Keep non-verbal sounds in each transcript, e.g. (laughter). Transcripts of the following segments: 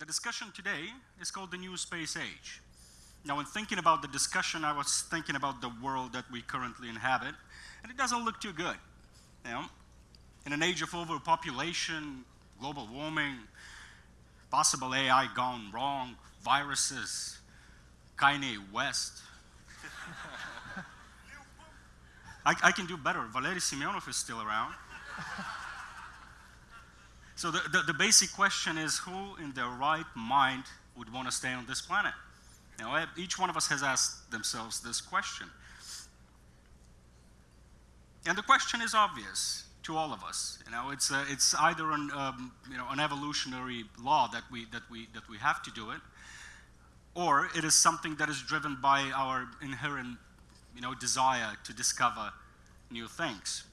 the discussion today is called the new space age. Now, when thinking about the discussion, I was thinking about the world that we currently inhabit, and it doesn't look too good. You know, in an age of overpopulation, global warming, possible AI gone wrong, viruses, Kanye West. (laughs) I, I, can do better. Valery Semyonov is still around. (laughs) so the, the, the, basic question is who in their right mind would want to stay on this planet? You know, each one of us has asked themselves this question. And the question is obvious to all of us. You know, it's, uh, it's either an, um, you know, an evolutionary law that we, that, we, that we have to do it, or it is something that is driven by our inherent you know, desire to discover new things.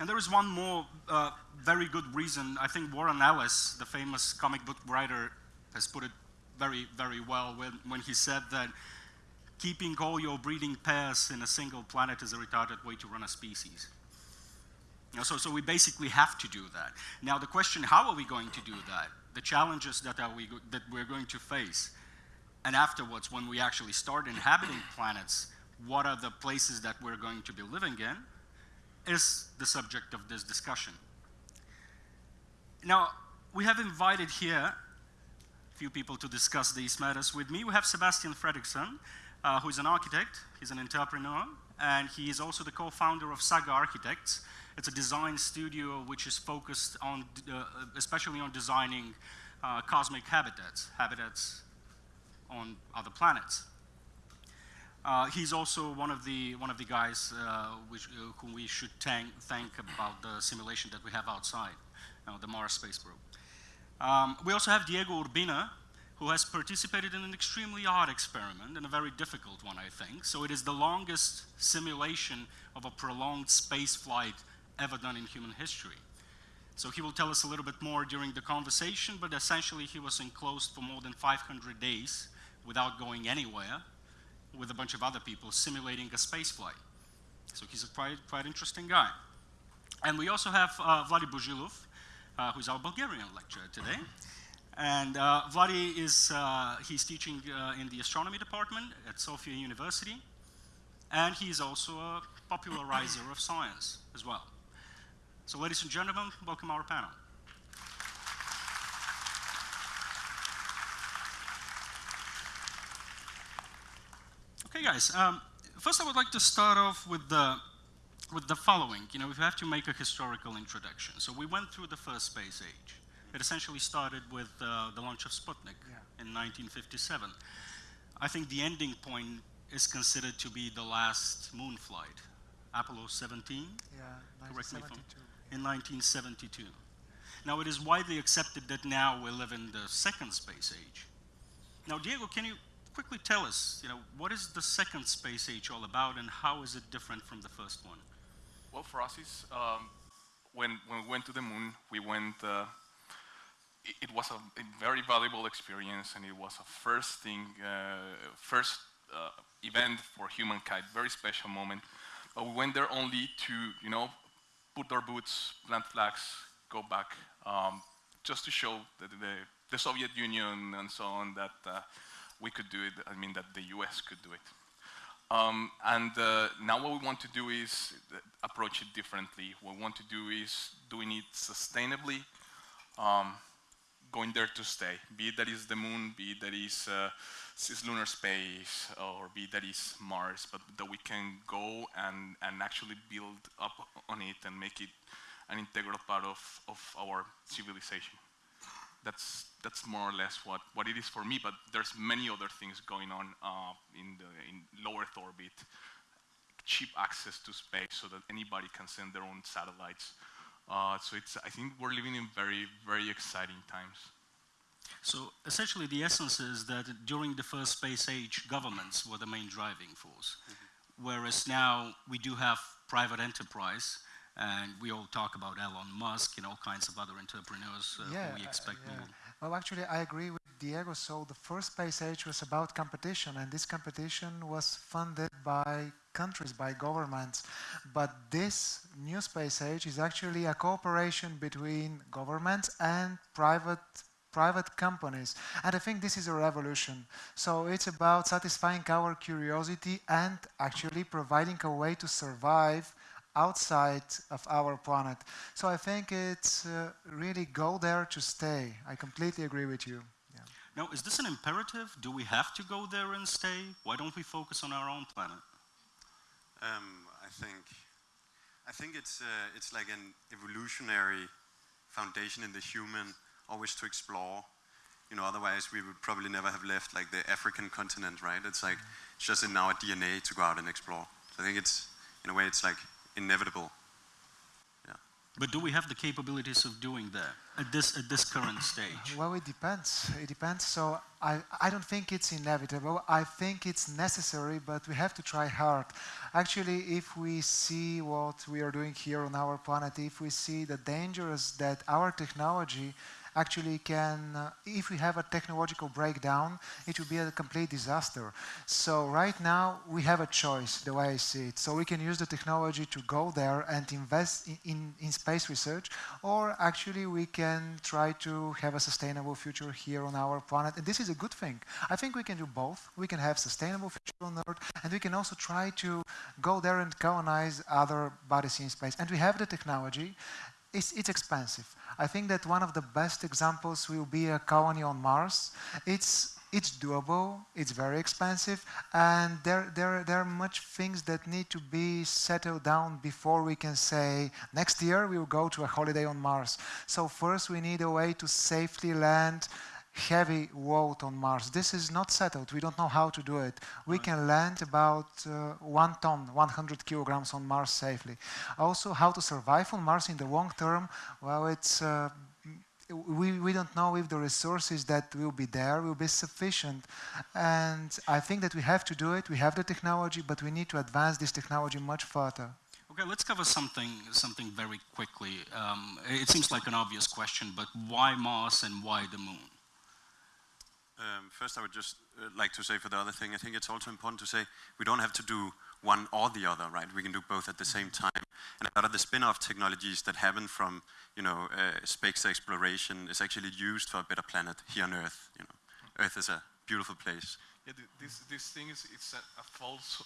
And there is one more uh, very good reason. I think Warren Ellis, the famous comic book writer, has put it very, very well when, when he said that keeping all your breeding pairs in a single planet is a retarded way to run a species. You know, so, so we basically have to do that. Now the question, how are we going to do that? The challenges that, are we that we're going to face. And afterwards, when we actually start inhabiting planets, what are the places that we're going to be living in, is the subject of this discussion. Now, we have invited here a few people to discuss these matters with me. We have Sebastian Fredriksson, uh, who is an architect, he's an entrepreneur, and he is also the co-founder of Saga Architects. It's a design studio which is focused on, uh, especially on designing uh, cosmic habitats, habitats on other planets. Uh, he's also one of the one of the guys uh, which, uh, whom we should thank, thank about the simulation that we have outside, the Mars Space Probe. Um, we also have Diego Urbina, who has participated in an extremely odd experiment and a very difficult one, I think. So it is the longest simulation of a prolonged space flight ever done in human history. So he will tell us a little bit more during the conversation, but essentially he was enclosed for more than 500 days without going anywhere with a bunch of other people simulating a space flight. So he's a quite, quite interesting guy. And we also have uh, Vladi Bozhilov, uh, who's our Bulgarian lecturer today. And uh, Vladi is, uh, he's teaching uh, in the astronomy department at Sofia University. And he's also a popularizer of science as well. So ladies and gentlemen, welcome our panel. Okay, guys. Um, first, I would like to start off with the with the following. You know, we have to make a historical introduction. So we went through the first space age. It essentially started with uh, the launch of Sputnik yeah. in 1957. I think the ending point is considered to be the last moon flight, Apollo 17. Yeah, 1972. In 1972. Now, it is widely accepted that now we live in the second space age. Now, Diego, can you quickly tell us, you know, what is the second space age all about and how is it different from the first one? Well, for us, is um, when, when we went to the moon, we went, uh, it, it, was a, a, very valuable experience and it was a first thing, uh, first uh, event for humankind, very special moment. But we went there only to, you know, put our boots, plant flags, go back, um, just to show that the, the Soviet Union and so on that uh, we could do it, I mean that the US could do it. Um, and uh, now what we want to do is uh, approach it differently. What we want to do is doing it sustainably, um, going there to stay. Be it that is the moon, be it that is, uh, lunar space, or be it that is Mars, but that we can go and, and actually build up on it and make it an integral part of, of our civilization that's that's more or less what, what it is for me, but there's many other things going on uh, in, the, in low Earth orbit, cheap access to space so that anybody can send their own satellites. Uh, so it's, I think we're living in very, very exciting times. So essentially the essence is that during the first space age, governments were the main driving force. Mm -hmm. Whereas now we do have private enterprise and we all talk about Elon Musk and all kinds of other entrepreneurs uh, yeah, who we expect uh, yeah. Well, actually, I agree with Diego. So the first space age was about competition, and this competition was funded by countries, by governments. But this new space age is actually a cooperation between governments and private private companies. And I think this is a revolution. So it's about satisfying our curiosity and actually providing a way to survive outside of our planet. So I think it's uh, really go there to stay. I completely agree with you. Yeah. Now, is this an imperative? Do we have to go there and stay? Why don't we focus on our own planet? Um, I think, I think it's uh, it's like an evolutionary foundation in the human, always to explore. You know, otherwise we would probably never have left like the African continent, right? It's like it's just in our DNA to go out and explore. So I think it's in a way it's like inevitable. Yeah. But do we have the capabilities of doing that at this at this current stage? Well, it depends. It depends. So I, I don't think it's inevitable. I think it's necessary, but we have to try hard. Actually, if we see what we are doing here on our planet, if we see the dangers that our technology actually can, uh, if we have a technological breakdown, it will be a complete disaster. So right now we have a choice, the way I see it. So we can use the technology to go there and invest in, in, in space research, or actually we can try to have a sustainable future here on our planet. And this is a good thing. I think we can do both. We can have sustainable future on Earth, and we can also try to go there and colonize other bodies in space. And we have the technology. It's, it's expensive. I think that one of the best examples will be a colony on Mars. It's, it's doable, it's very expensive, and there, there, there are much things that need to be settled down before we can say, next year we will go to a holiday on Mars. So first we need a way to safely land heavy load on Mars. This is not settled. We don't know how to do it. We can land about uh, one ton, 100 kilograms on Mars safely. Also, how to survive on Mars in the long term, well, it's uh, we, we don't know if the resources that will be there will be sufficient. And I think that we have to do it. We have the technology, but we need to advance this technology much further. Okay, let's cover something something very quickly. Um, it seems like an obvious question, but why Mars and why the Moon? Um, first, I would just uh, like to say for the other thing, I think it's also important to say we don't have to do one or the other, right? We can do both at the same time. And a lot of the spin-off technologies that happen from, you know, uh, space exploration is actually used for a better planet here on Earth. You know, Earth is a beautiful place. Yeah, this, this thing is it's a, a false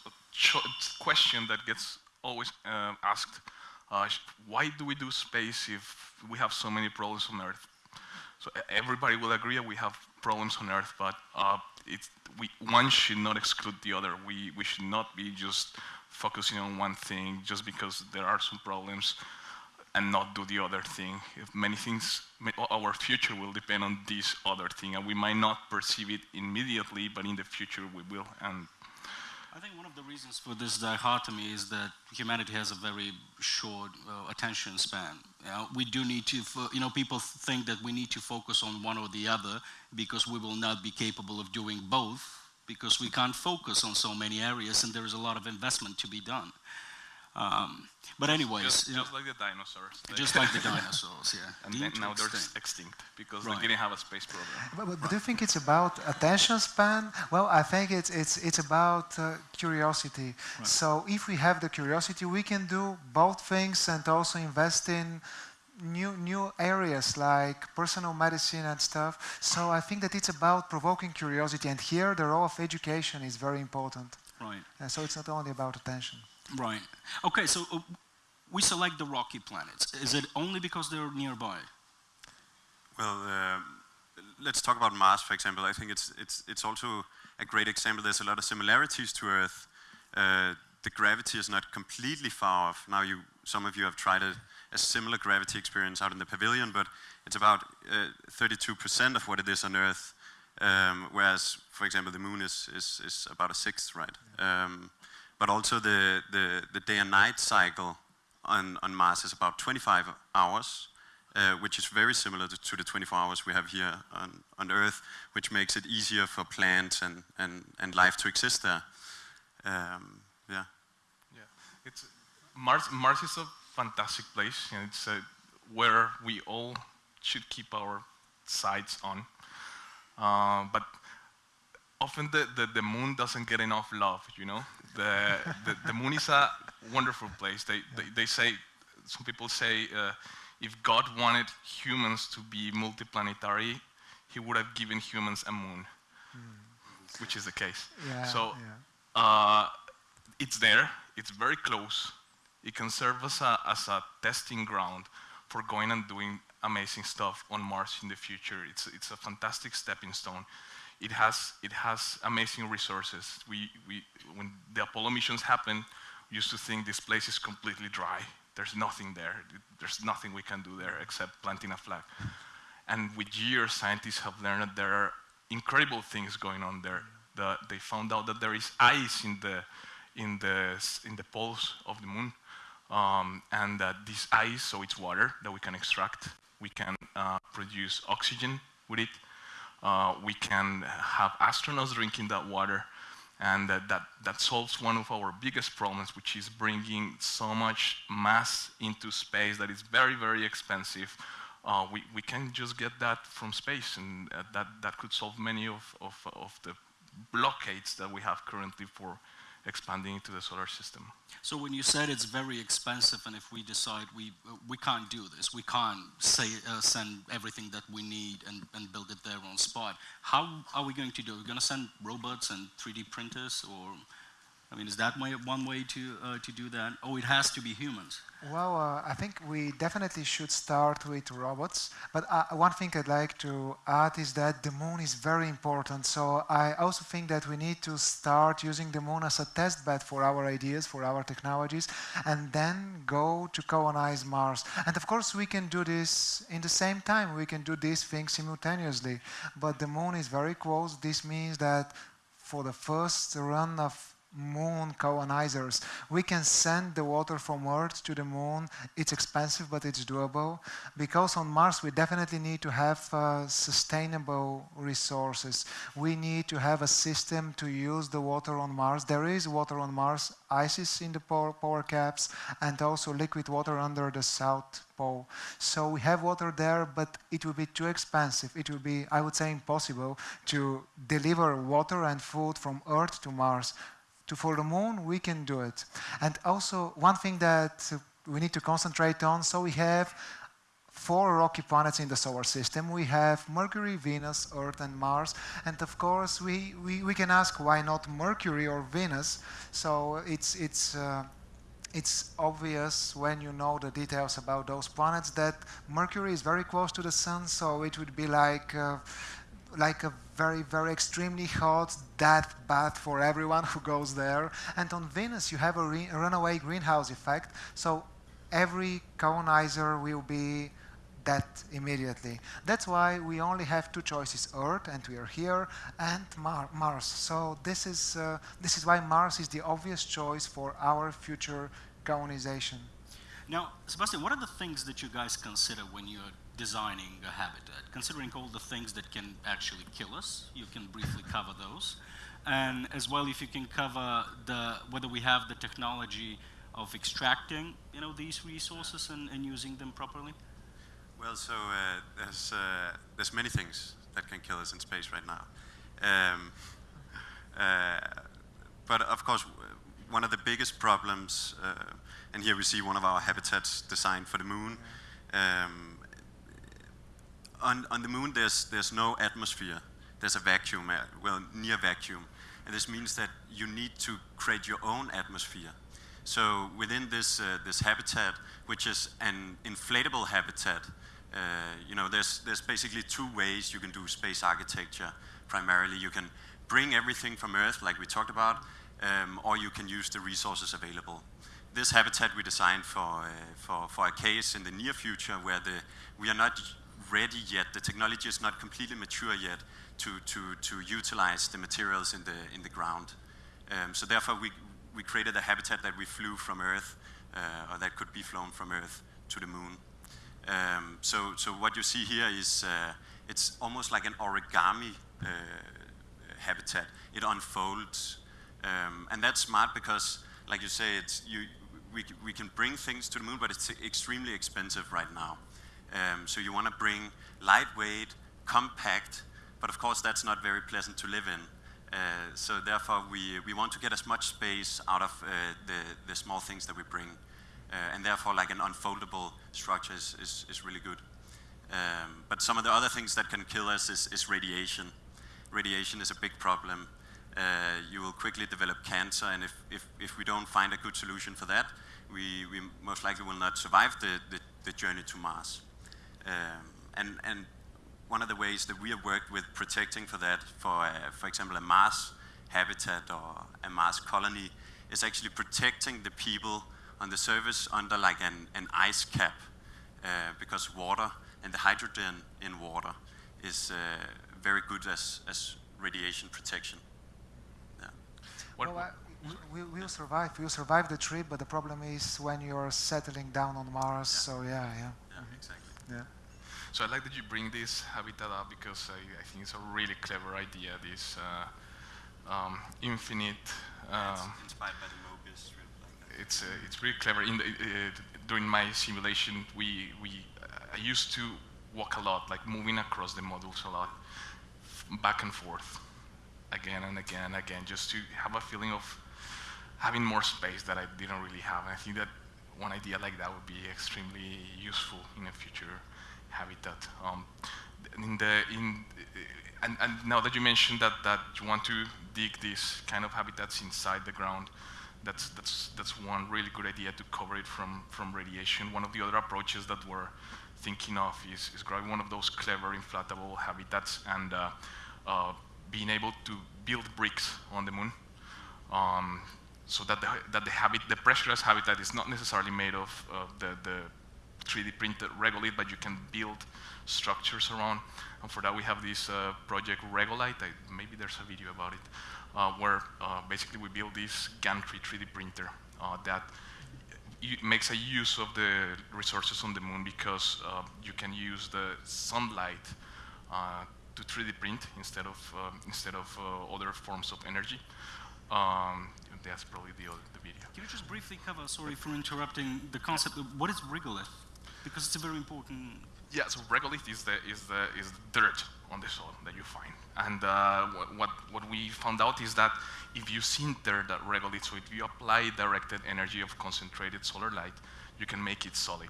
question that gets always uh, asked. Uh, why do we do space if we have so many problems on Earth? So everybody will agree we have problems on Earth, but uh, we, one should not exclude the other. We, we should not be just focusing on one thing just because there are some problems and not do the other thing. If many things, our future will depend on this other thing, and we might not perceive it immediately, but in the future we will. And I think one of the reasons for this dichotomy is that humanity has a very short uh, attention span. Know, we do need to, you know, people think that we need to focus on one or the other because we will not be capable of doing both because we can't focus on so many areas and there is a lot of investment to be done. Um, but anyways, just, you know, just like the dinosaurs. (laughs) Just like the dinosaurs, yeah. And then now they're extinct. extinct because right. they didn't have a space program. But, but, but, do you think it's about attention span? Well, I think it's it's it's about uh, curiosity. Right. So if we have the curiosity, we can do both things and also invest in new new areas like personal medicine and stuff. So I think that it's about provoking curiosity, and here the role of education is very important. Right. And so it's not only about attention. Right. Okay, so uh, we select the rocky planets. Is it only because they're nearby? Well, uh, let's talk about Mars, for example. I think it's, it's, it's also a great example. There's a lot of similarities to Earth. Uh, the gravity is not completely far off. Now, you, some of you have tried a, a similar gravity experience out in the pavilion, but it's about 32% uh, of what it is on Earth. Um, whereas, for example, the moon is, is, is about a sixth, right? Um, but also the, the, the day and night cycle on, on Mars is about 25 hours, uh, which is very similar to, to, the 24 hours we have here on, on Earth, which makes it easier for plants and, and, and life to exist there. Um, yeah. Yeah, it's, Mars, Mars is a fantastic place. and it's uh, where we all should keep our sights on. Uh, but often the, the, the, moon doesn't get enough love, you know? The, the, the moon is a wonderful place. They, they, they say, some people say, uh, if God wanted humans to be multiplanetary, he would have given humans a moon, which is the case. Yeah, so yeah. uh, it's there, it's very close. It can serve as a, as a testing ground for going and doing amazing stuff on Mars in the future. It's, it's a fantastic stepping stone. It has, it has amazing resources. We, we, when the Apollo missions happened, we used to think this place is completely dry. There's nothing there. There's nothing we can do there except planting a flag. And with years, scientists have learned that there are incredible things going on there. The, they found out that there is ice in the, in the, in the poles of the moon. Um, and that this ice, so it's water that we can extract. We can uh, produce oxygen with it. Uh, we can have astronauts drinking that water. And that, that, that solves one of our biggest problems, which is bringing so much mass into space that is very, very expensive. Uh, we, we can just get that from space, and uh, that, that could solve many of, of, of the blockades that we have currently for expanding into the solar system. So when you said it's very expensive, and if we decide we we can't do this, we can't say uh, send everything that we need and, and build it there on spot. How are we going to do? it? We're going to send robots and 3D printers, or I mean, is that one way to uh, to do that? Oh, it has to be humans. Well, uh, I think we definitely should start with robots. But uh, one thing I'd like to add is that the moon is very important. So I also think that we need to start using the moon as a test bed for our ideas, for our technologies, and then go to colonize Mars. And of course, we can do this in the same time. We can do these things simultaneously. But the moon is very close. This means that for the first run of moon colonizers. We can send the water from Earth to the moon. It's expensive, but it's doable. Because on Mars, we definitely need to have uh, sustainable resources. We need to have a system to use the water on Mars. There is water on Mars, ice is in the power, power caps, and also liquid water under the South Pole. So we have water there, but it will be too expensive. It will be, I would say, impossible to deliver water and food from Earth to Mars to for the moon, we can do it. And also, one thing that we need to concentrate on, so we have four rocky planets in the solar system. We have Mercury, Venus, Earth, and Mars. And of course, we, we, we can ask why not Mercury or Venus. So it's, it's, uh, it's obvious when you know the details about those planets that Mercury is very close to the Sun, so it would be like uh, like a very, very extremely hot death bath for everyone who goes there. And on Venus, you have a, re- a runaway greenhouse effect. So every colonizer will be dead immediately. That's why we only have two choices: Earth, and we are here, and Mar- Mars. So this is uh, this is why Mars is the obvious choice for our future colonization. Now, Sebastian, what are the things that you guys consider when you're designing a habitat? Considering all the things that can actually kill us, you can briefly cover those. And as well, if you can cover the, whether we have the technology of extracting, you know, these resources and, and using them properly. Well, so uh, there's uh, there's many things that can kill us in space right now, um, uh, but of course, one of the biggest problems, uh, and here we see one of our habitats designed for the moon. Um, on, on the moon, there's there's no atmosphere. There's a vacuum, uh, well, near vacuum, and this means that you need to create your own atmosphere. So within this, uh, this habitat, which is an inflatable habitat, uh, you know, there's, there's basically two ways you can do space architecture. Primarily, you can bring everything from Earth, like we talked about, um, or you can use the resources available. This habitat we designed for, uh, for, for a case in the near future where the, we are not ready yet, the technology is not completely mature yet to, to, to utilize the materials in the, in the ground. Um, so therefore, we, we created a habitat that we flew from Earth, uh, or that could be flown from Earth to the moon. Um, so, so what you see here is uh, it's almost like an origami uh, habitat. It unfolds, um, and that's smart because, like you say, it's you. We, we can bring things to the moon, but it's extremely expensive right now. Um, so you want to bring lightweight, compact, but of course that's not very pleasant to live in. Uh, so therefore, we, we want to get as much space out of uh, the, the small things that we bring. Uh, and therefore, like an unfoldable structure is, is, is really good. Um, but some of the other things that can kill us is, is radiation. Radiation is a big problem. Uh, you will quickly develop cancer, and if, if, if we don't find a good solution for that, we, we most likely will not survive the, the, the journey to Mars. Um, and, and one of the ways that we have worked with protecting for that, for, uh, for example, a Mars habitat or a Mars colony, is actually protecting the people on the surface under like an, an ice cap, uh, because water and the hydrogen in water is uh, very good as, as radiation protection. Yeah. Well, I- we, we will survive. We will survive the trip, but the problem is when you're settling down on Mars. So yeah, yeah, yeah, exactly. yeah. So I like that you bring this habitat up because I, I think it's a really clever idea. This uh, um, infinite. It's Um, inspired by the Mobius strip. Like it's uh, it's really clever. In the, uh, during my simulation, we we uh, I used to walk a lot, like moving across the modules a lot, f- back and forth, again and again and again, just to have a feeling of having more space that I didn't really have. And I think that one idea like that would be extremely useful in the future habitat. Um, in the in and, and now that you mentioned that that you want to dig these kind of habitats inside the ground, that's that's that's one really good idea to cover it from from radiation. One of the other approaches that we're thinking of is, is grabbing one of those clever inflatable habitats and uh, uh, being able to build bricks on the moon. Um, so that the, that the habit, the pressurized habitat is not necessarily made of uh, the, the 3D printed regolith, but you can build structures around. And for that, we have this uh, project RegoLight. I, maybe there's a video about it, uh, where uh, basically we build this gantry 3D printer uh, that makes a use of the resources on the moon because uh, you can use the sunlight to 3D print instead of um, instead of other forms of energy. Um, that's probably the the video. Can you just briefly cover, sorry for interrupting, the concept of what is regolith? Because it's a very important. Yeah, so regolith is the is the is the dirt on the soil that you find, and uh, what, what what we found out is that if you sinter that regolith, so if you apply directed energy of concentrated solar light, you can make it solid.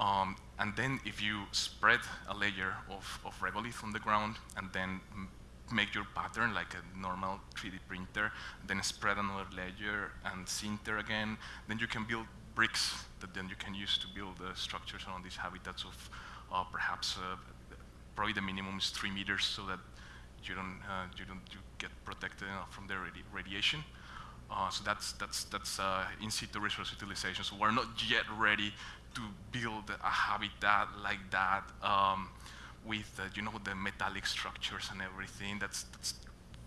Um, and then if you spread a layer of, of regolith on the ground and then make your pattern like a normal 3D printer, then spread another layer and sinter again, then you can build bricks that then you can use to build uh, structures around these habitats of uh, perhaps uh, probably the minimum is three meters so that you don't uh, you don't you get protected enough from the radi- radiation. Uh, so that's that's that's uh, in situ resource utilization. So we're not yet ready to build a habitat like that um, with uh, you know the metallic structures and everything. That's that's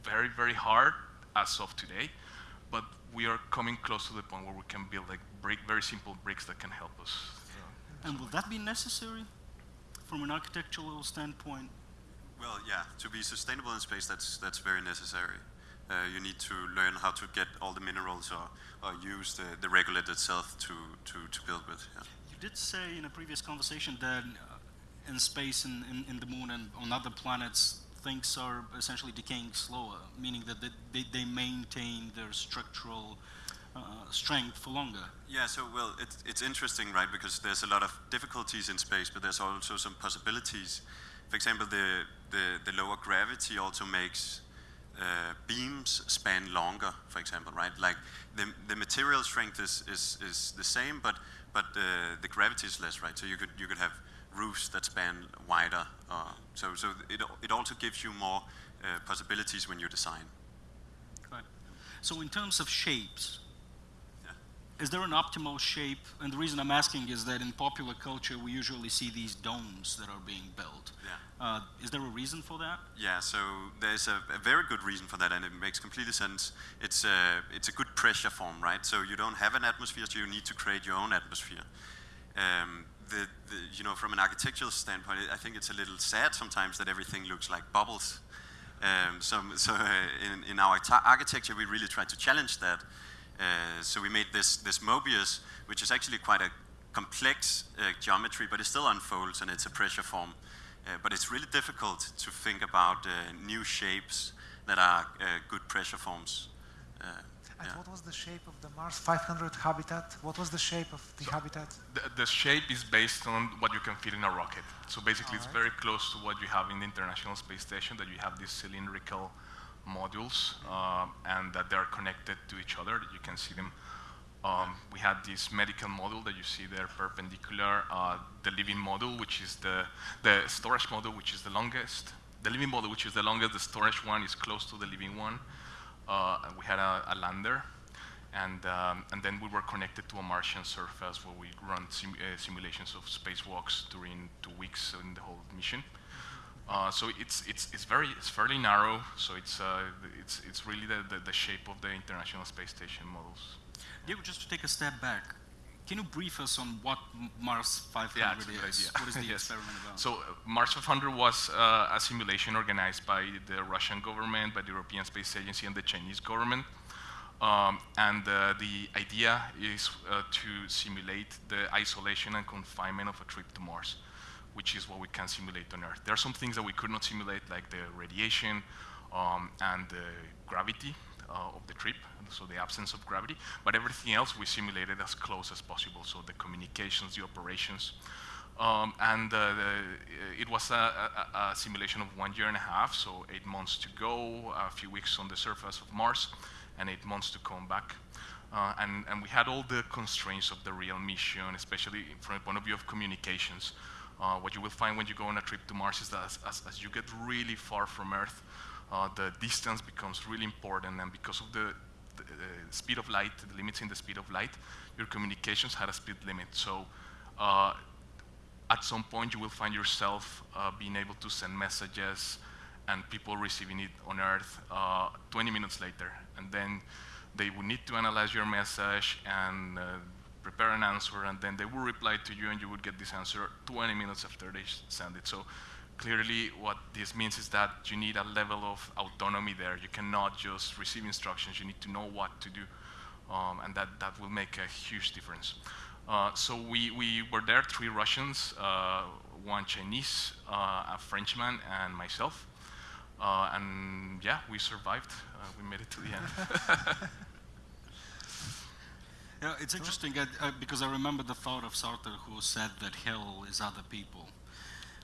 very very hard as of today, but we are coming close to the point where we can build like brick, very simple bricks that can help us. uh, And will that be necessary from an architectural standpoint? Well, yeah, to be sustainable in space, that's, that's very necessary. Uh, you need to learn how to get all the minerals or, or use the, the regolith itself to, to, to build with. Yeah. You did say in a previous conversation that uh, in space and in, in the moon and on other planets, things are essentially decaying slower, meaning that they, they, they maintain their structural uh, strength for longer. Yeah, so well, it's, it's interesting, right? Because there's a lot of difficulties in space, but there's also some possibilities. For example, the, the, the lower gravity also makes uh, beams span longer, for example, right? Like the, the material strength is, is, is the same, but, but uh, the gravity is less, right? So you could, you could have roofs that span wider. Uh, so so it, it also gives you more uh, possibilities when you design. Right. So in terms of shapes, Yeah. is there an optimal shape? And the reason I'm asking is that in popular culture, we usually see these domes that are being built. Yeah. Uh, is there a reason for that? Yeah, so there's a, a very good reason for that, and it makes completely sense. It's a, it's a good pressure form, right? So you don't have an atmosphere, so you need to create your own atmosphere. Um, the, the, you know, from an architectural standpoint, I think it's a little sad sometimes that everything looks like bubbles. Um, so (laughs) so uh, in, in our architecture, we really try to challenge that. Uh, so we made this, this Mobius, which is actually quite a complex uh, geometry, but it still unfolds and it's a pressure form. Uh, but it's really difficult to think about uh, new shapes that are uh, good pressure forms. And yeah. what was the shape of the Mars 500 habitat? What was the shape of the habitat? The, the shape is based on what you can fit in a rocket. So basically, it's very close to what you have in the International Space Station, that you have these cylindrical modules, uh, and that they are connected to each other, you can see them. Um, we had this medical module that you see there perpendicular, uh, the living module, which is the, the storage module, which is the longest. The living module, which is the longest, the storage one is close to the living one. Uh, we had a, a lander, and, um, and then we were connected to a Martian surface where we run sim uh, simulations of spacewalks during two weeks in the whole mission. Uh, so it's, it's, it's, very, it's fairly narrow, so it's, uh, it's, it's really the, the, the shape of the International Space Station models. Diego, just to take a step back, can you brief us on what Mars 500 Yeah, it's a good is? idea. What is the (laughs) Yes. experiment about? So uh, Mars 500 was uh, a simulation organized by the Russian government, by the European Space Agency, and the Chinese government. Um, and uh, the idea is uh, to simulate the isolation and confinement of a trip to Mars, which is what we can simulate on Earth. There are some things that we could not simulate, like the radiation um, and the gravity uh, of the trip, so the absence of gravity, but everything else we simulated as close as possible, so the communications, the operations. Um, and uh, the, it was a, a, a simulation of one year and a half, so eight months to go, a few weeks on the surface of Mars, and eight months to come back. Uh, and, and we had all the constraints of the real mission, especially from the point of view of communications. Uh, what you will find when you go on a trip to Mars is that as, as, as you get really far from Earth, uh, the distance becomes really important, and because of the, the speed of light, the limits in the speed of light, your communications had a speed limit. So uh, at some point you will find yourself uh, being able to send messages and people receiving it on Earth uh, 20 minutes later. And then they will need to analyze your message and uh, prepare an answer, and then they will reply to you, and you would get this answer 20 minutes after they send it. So clearly, what this means is that you need a level of autonomy there. You cannot just receive instructions. You need to know what to do, um, and that, that will make a huge difference. Uh, so we, we were there, three Russians, uh, one Chinese, uh, a Frenchman, and myself. Uh, and yeah, we survived. Uh, we made it to the end. (laughs) Yeah, it's interesting uh, uh, because I remember the thought of Sartre who said that hell is other people.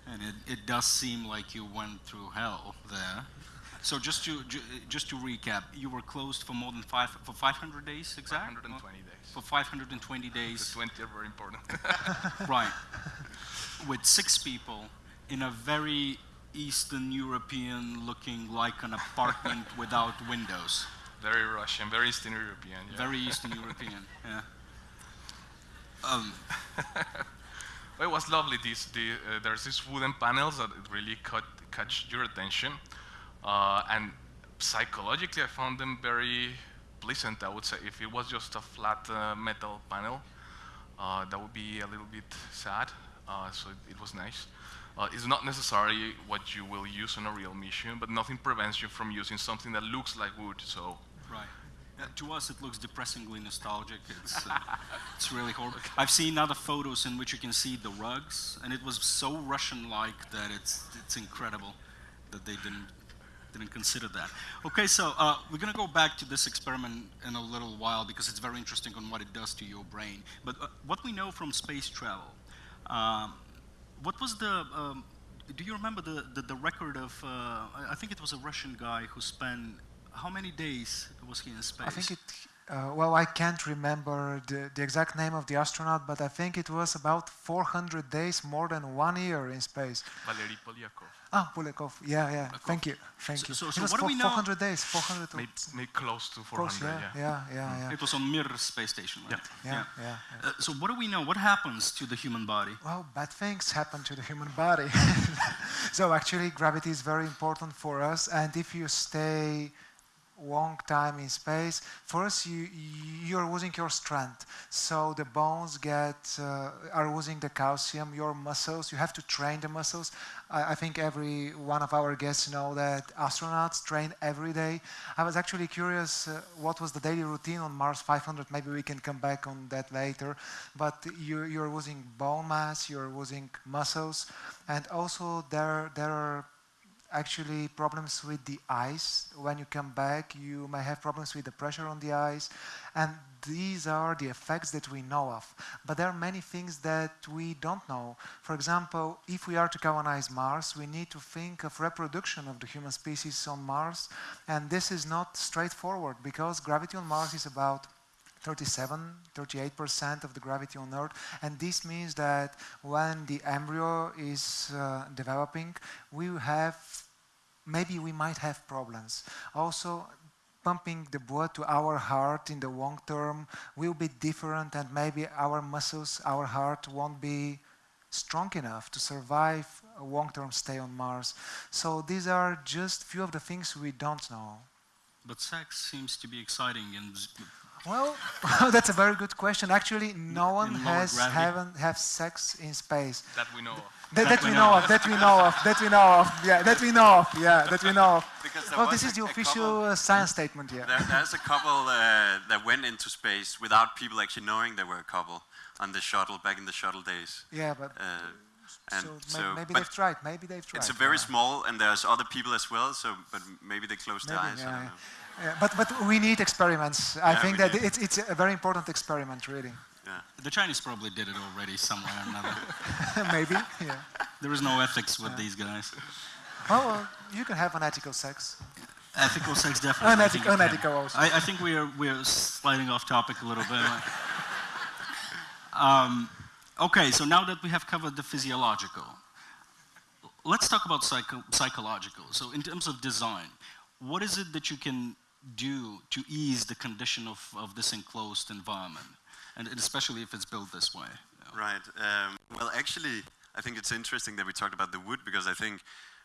And it, it does seem like you went through hell there. So just to ju- just to recap, you were closed for more than five for 500 days exact? 120 days. For 520 days. The days, 20 are very important. (laughs) (laughs) right? With six people in a very Eastern European looking like an apartment (laughs) without windows. very Russian, very Eastern European. Yeah. Very Eastern European, yeah. Um, Well, it was lovely. The, uh, there's these wooden panels that really catch your attention. Uh, and psychologically, I found them very pleasant, I would say. If it was just a flat uh, metal panel, uh, that would be a little bit sad. Uh, so it, it was nice. Uh, it's not necessarily what you will use on a real mission, but nothing prevents you from using something that looks like wood. So Right. To us, it looks depressingly nostalgic. It's, uh, (laughs) it's really horrible. I've seen other photos in which you can see the rugs, and it was so Russian-like that it's it's incredible that they didn't didn't consider that. Okay, so uh, we're gonna go back to this experiment in a little while because it's very interesting on what it does to your brain. But uh, what we know from space travel, um, what was the um, do you remember the, the, the record of, uh, I think it was a Russian guy who spent, how many days was he in space? I think it. Uh, well, I can't remember the, the exact name of the astronaut, but I think it was about 400 days, more than one year in space. Valery Polyakov, Ah, Polyakov. Yeah, yeah. Thank you. Thank So- you. so- it so was what do we know- 400 days. 400. Maybe, made, made close to 400. close, yeah, yeah. yeah, yeah, yeah. It was on Mir space station, right? Yeah, yeah, yeah. Uh, so what do we know? What happens to the human body? Well, bad things happen to the human body. (laughs) so actually, gravity is very important for us, and if you stay long time in space, first you you're losing your strength. So the bones get uh, are losing the calcium. Your muscles, you have to train the muscles. I, I think every one of our guests know that astronauts train every day. I was actually curious uh, what was the daily routine on Mars 500. Maybe we can come back on that later. But you, you're losing bone mass, you're losing muscles, and also there there are actually problems with the eyes. When you come back, you may have problems with the pressure on the eyes. And these are the effects that we know of. But there are many things that we don't know. For example, if we are to colonize Mars, we need to think of reproduction of the human species on Mars. And this is not straightforward because gravity on Mars is about 37, 38% of the gravity on Earth. And this means that when the embryo is uh, developing, we have, maybe we might have problems. Also, pumping the blood to our heart in the long term will be different and maybe our muscles, our heart won't be strong enough to survive a long-term stay on Mars. So these are just few of the things we don't know. But sex seems to be exciting and well, (laughs) that's a very good question. Actually, no one has gravity? haven't have sex in space. That we know of. That, that we know of. That we know of. That we know of. Yeah, that we know of. Yeah, that we know of. (laughs) Because Well, this is the official couple- uh, science statement here. There, there's a couple uh, that went into space without people actually knowing they were a couple on the shuttle back in the shuttle days. Yeah, but Uh, and so, so, maybe they've tried. Maybe they've tried. it's a very yeah. small, and there's other people as well. So, but maybe they closed their Maybe, eyes. I yeah, yeah. Yeah, but but we need experiments. I Yeah, think that it's it's a very important experiment, really. Yeah. the Chinese probably did it already somewhere or another. (laughs) maybe. Yeah. There is no ethics with these guys. Well, well, you can have unethical sex. Ethical sex (laughs) definitely. I think Unethical, unethical also. I, I think we are we are sliding off topic a little bit. (laughs) um, okay, so now that we have covered the physiological, let's talk about psycho psychological. So in terms of design, what is it that you can do to ease the condition of, of this enclosed environment, and, and especially if it's built this way? Right. Um, well, actually, I think it's interesting that we talked about the wood because I think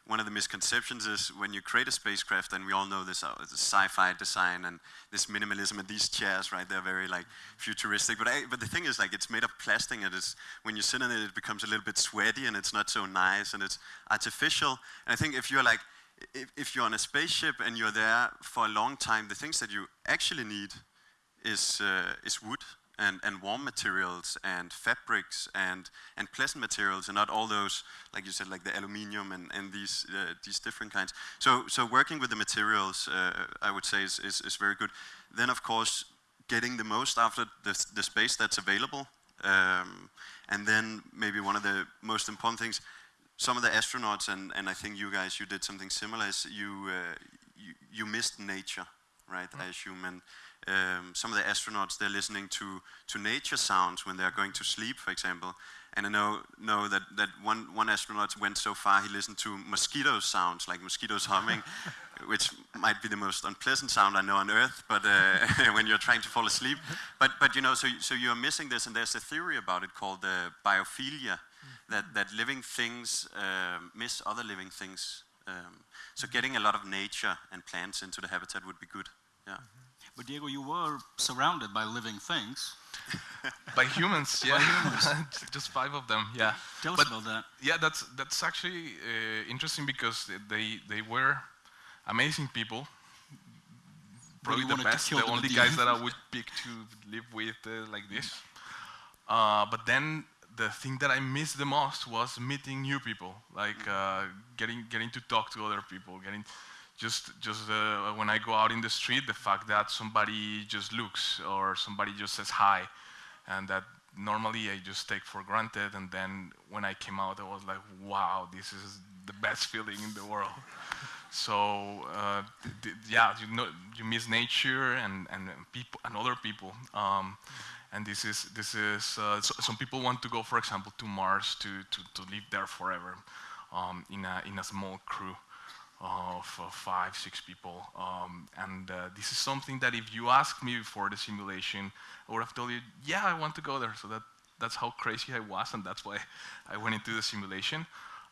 one of the misconceptions is when you create a spacecraft, and we all know this, uh, sci-fi design and this minimalism and these chairs, right? They're very like futuristic. But I, but the thing is, like, it's made of plastic, and it's when you sit in it, it becomes a little bit sweaty, and it's not so nice, and it's artificial. And I think if you're like, if, if you're on a spaceship and you're there for a long time, the things that you actually need is uh, is wood and, and warm materials and fabrics and and pleasant materials and not all those like you said like the aluminium and, and these uh, these different kinds. So so working with the materials uh, I would say is, is, is very good. Then of course getting the most out of the, the space that's available. Um, and then maybe one of the most important things some of the astronauts and, and I think you guys you did something similar is you uh, you, you missed nature right I assume and um, some of the astronauts they're listening to to nature sounds when they're going to sleep for example. And I know know that, that one, one astronaut went so far he listened to mosquito sounds like mosquitoes (laughs) humming which might be the most unpleasant sound I know on Earth but uh, (laughs) when you're trying to fall asleep. But but you know so so you're missing this and there's a theory about it called uh, biophilia that, that living things um, miss other living things. Um, so getting a lot of nature and plants into the habitat would be good. Yeah. But Diego, you were surrounded by living things. (laughs) By humans, (laughs) yeah. (laughs) Just five of them, yeah. Tell us But- about that. Yeah, that's that's actually uh, interesting because they they were amazing people. Probably the best, the only guys that I would pick to live with uh, like this. Uh, but then the thing that I missed the most was meeting new people, like uh, getting getting to talk to other people, getting just just uh, when I go out in the street, the fact that somebody just looks or somebody just says hi, and that normally I just take for granted. And then when I came out, I was like, wow, this is the best feeling in the world. (laughs) So uh, yeah, you know, you miss nature and and people and other people. Um, and this is this is uh, so, some people want to go, for example, to Mars to to, to live there forever, um, in a in a small crew of uh, five six people. Um, and uh, this is something that if you asked me before the simulation, I would have told you, yeah, I want to go there. So that that's how crazy I was, and that's why (laughs) I went into the simulation.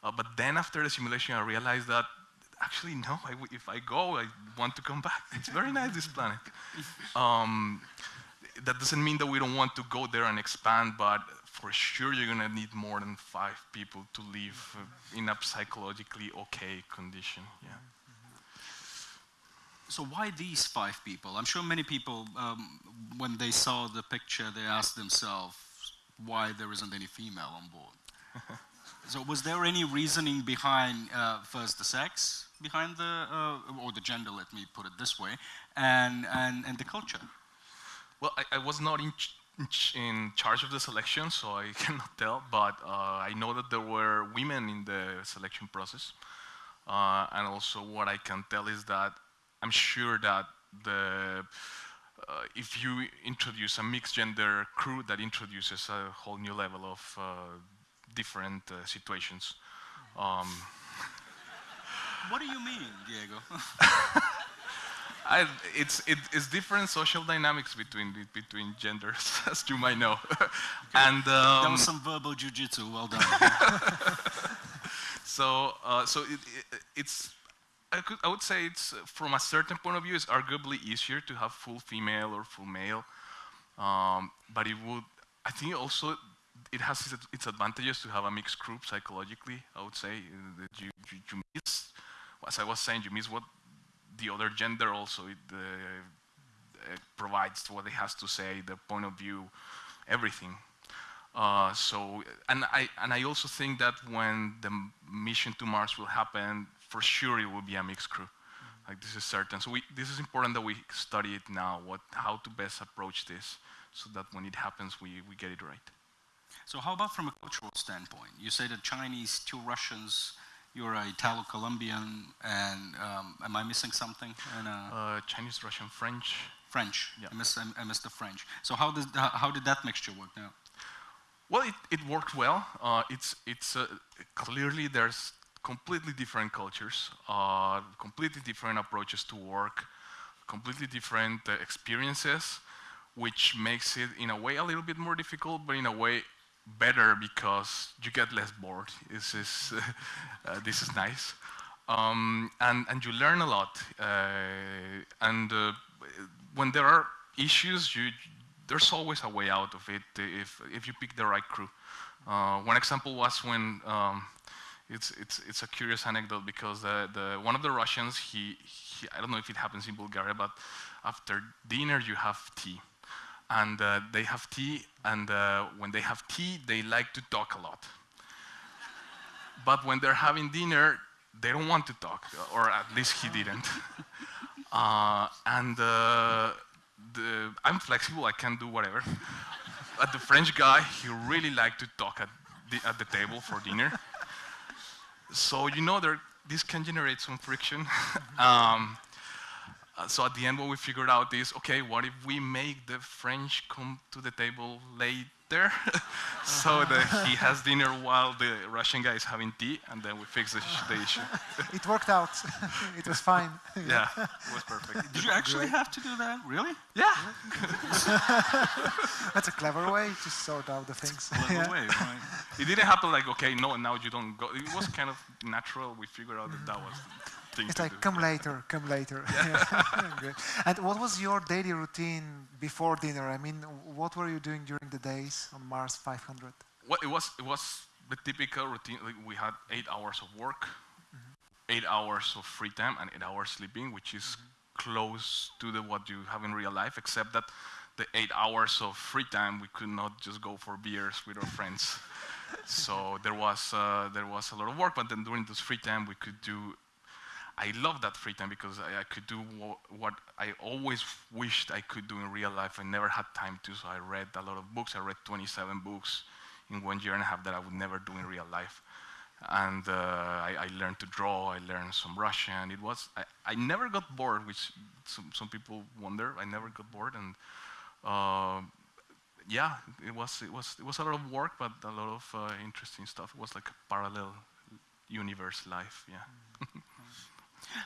Uh, but then after the simulation, I realized that actually no, I w if I go, I want to come back. It's very nice this planet. (laughs) Um, that doesn't mean that we don't want to go there and expand, but for sure you're gonna need more than five people to live in a psychologically okay condition. Yeah. So why these five people? I'm sure many people, um, when they saw the picture, they asked themselves why there isn't any female on board. (laughs) So was there any reasoning behind uh, first the sex behind the uh, or the gender? Let me put it this way, and and and the culture. Well, I, I was not in, ch in, ch in, charge of the selection, so I (laughs) cannot tell. But uh, I know that there were women in the selection process, uh, and also what I can tell is that I'm sure that the uh, if you introduce a mixed gender crew, that introduces a whole new level of uh, different uh, situations. Um, what do you mean, Diego? (laughs) (laughs) I, it's, it, it's different social dynamics between between genders, (laughs) as you might know. and um, was some verbal jujitsu. Well done. (laughs) so, uh, so it, it, it's. I, could, I would say it's from a certain point of view, it's arguably easier to have full female or full male, um, but it would. I think also it has its, its, advantages to have a mixed group psychologically. I would say that you, you, you miss, as I was saying, you miss what the other gender also it, uh, uh, provides what it has to say, the point of view, everything. Uh, so, and I, and I also think that when the mission to Mars will happen, for sure it will be a mixed crew. Mm -hmm. Like this is certain. So we, this is important that we study it now, what, how to best approach this, so that when it happens, we, we get it right. So how about from a cultural standpoint? You say the Chinese, two Russians, you're a Italo-Colombian, and um, am I missing something? And, uh, uh, Chinese, Russian, French. French. Yeah. I missed, missed the French. So how did how did that mixture work now? Well, it, it worked well. Uh, it's it's uh, clearly there's completely different cultures, uh, completely different approaches to work, completely different uh, experiences, which makes it in a way a little bit more difficult, but in a way better because you get less bored. This is, (laughs) uh, this is nice. Um, and, and you learn a lot. Uh, and uh, when there are issues, you, there's always a way out of it if, if you pick the right crew. Uh, one example was when, um, it's, it's, it's a curious anecdote because the, the, one of the Russians, he, he, I don't know if it happens in Bulgaria, but after dinner you have tea and uh, they have tea, and uh, when they have tea, they like to talk a lot. but when they're having dinner, they don't want to talk, or at least he didn't. (laughs) uh, and uh, the, I'm flexible, I can do whatever. but the French guy, he really liked to talk at the, at the table for dinner. so, you know, there, this can generate some friction. (laughs) um, uh, so at the end, what we figured out is, okay, what if we make the French come to the table later? (laughs) so that he has dinner while the Russian guy is having tea, and then we fix the, the issue. (laughs) it worked out. (laughs) it was fine. yeah, it was perfect. Did you actually have to do that? Really? Yeah. That's a clever way to sort out the things. Clever yeah. way, right? It didn't happen like, okay, no, now you don't go. It was kind of natural. We figured out that that was thing it's like, do. come later, come later. (laughs) Yeah. (laughs) and what was your daily routine before dinner? I mean, what were you doing during the days on Mars 500? Well, it was, it was the typical routine. Like we had eight hours of work, mm -hmm. eight hours of free time, and eight hours sleeping, which is mm -hmm. close to the, what you have in real life, except that the eight hours of free time, we could not just go for beers with our friends. (laughs) so there was, uh, there was a lot of work, but then during this free time, we could do I love that free time because I, I could do what I always wished I could do in real life. I never had time to, so I read a lot of books. I read 27 books in one year and a half that I would never do in real life. And uh, I, I, learned to draw, I learned some Russian. It was, I, I never got bored, which some, some, people wonder. I never got bored. And uh, yeah, it was, it, was, it was a lot of work, but a lot of uh, interesting stuff. It was like a parallel universe life, yeah. (laughs)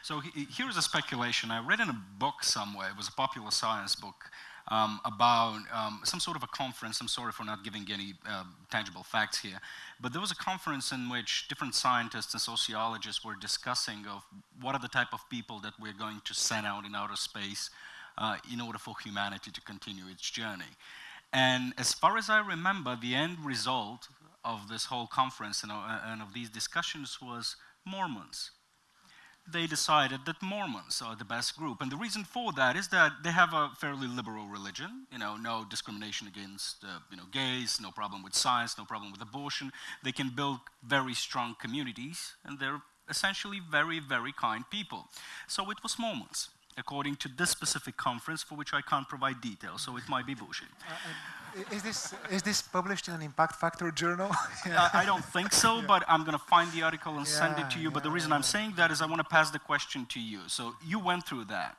So he, here's a speculation. I read in a book somewhere, it was a popular science book, um, about um, some sort of a conference. I'm sorry for not giving any uh, tangible facts here. But there was a conference in which different scientists and sociologists were discussing of what are the type of people that we're going to send out in outer space uh, in order for humanity to continue its journey. And as far as I remember, the end result of this whole conference and, uh, and of these discussions was Mormons. They decided that Mormons are the best group. And the reason for that is that they have a fairly liberal religion, you know, no discrimination against, uh, you know, gays, no problem with science, no problem with abortion. They can build very strong communities, and they're essentially very, very kind people. So it was Mormons, according to this specific conference, for which I can't provide details, so it might be bullshit. I- Is this, is this published in an Impact Factor journal? (laughs) Uh, I don't think so, but I'm going to find the article and send it to Yeah, you. But the yeah, reason I'm saying that is I want to pass the question to you. So you went through that,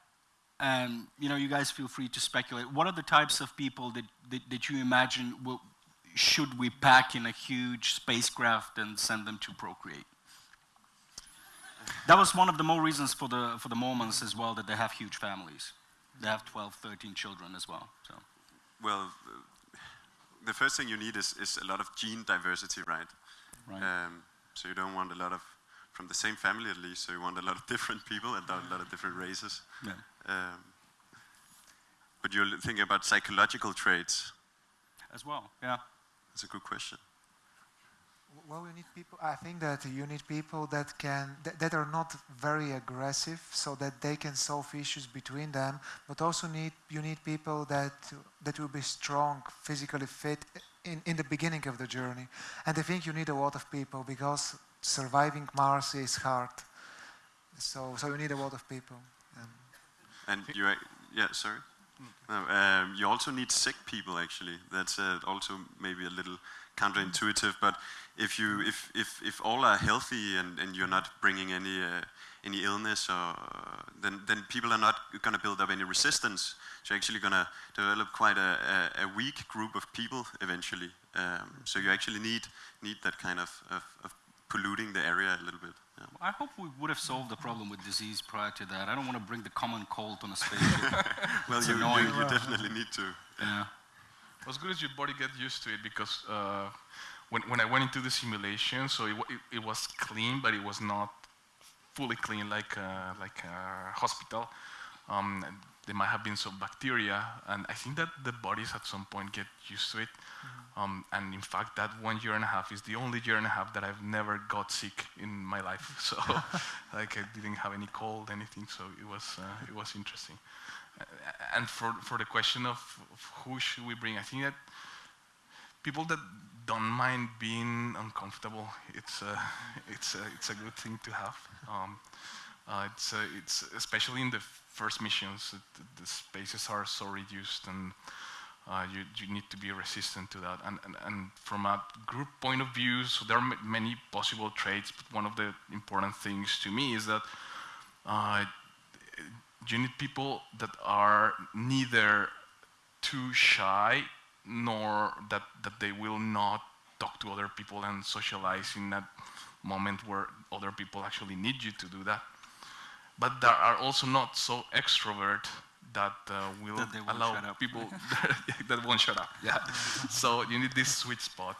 and you know, you guys feel free to speculate. What are the types of people that that, that you imagine will, should we pack in a huge spacecraft and send them to procreate? That was one of the more reasons for the for the Mormons as well that they have huge families. They have 12, 13 children as well. So. Well, uh, the first thing you need is, is a lot of gene diversity, right? Right. Um, so you don't want a lot of, from the same family at least, so you want a lot of different people and a lot of different races. Yeah. Um, but you're thinking about psychological traits. As well. Yeah. That's a good question. Well, you need people. I think that you need people that can that, that are not very aggressive, so that they can solve issues between them. But also need you need people that that will be strong, physically fit in in the beginning of the journey. And I think you need a lot of people because surviving Mars is hard. So so you need a lot of people. Um, And you, yeah, sorry. No, um, you also need sick people. Actually, that's uh, also maybe a little counterintuitive. But if you, if if if all are healthy and, and you're not bringing any uh, any illness, or then then people are not going to build up any resistance. So you're actually going to develop quite a, a, a weak group of people eventually. Um, so you actually need need that kind of, of, of polluting the area a little bit. Yeah. I hope we would have solved the problem with disease prior to that. I don't want to bring the common cold on a spaceship. (laughs) Well, you, you, you definitely need to. yeah. As good as your body get used to it because uh, when, when I went into the simulation, so it, it, it was clean, but it was not fully clean like a, like a hospital. Um, there might have been some bacteria, and I think that the bodies at some point get used to it. Um, and in fact, that one year and a half is the only year and a half that I've never got sick in my life. (laughs) So, (laughs) like, I didn't have any cold, anything. So it was uh, it was interesting. Uh, and for for the question of, of who should we bring, I think that people that don't mind being uncomfortable, it's a, it's a, it's a good thing to have. Um, uh, it's, uh, it's especially in the first missions, the, the spaces are so reduced and uh, you, you need to be resistant to that. And, and, and from a group point of view, so there are many possible traits, but one of the important things to me is that uh, you need people that are neither too shy nor that, that they will not talk to other people and socialize in that moment where other people actually need you to do that. But there are also not so extrovert that uh, will That allow shut up. people (laughs) (laughs) that won't shut up. Yeah. so you need this sweet spot.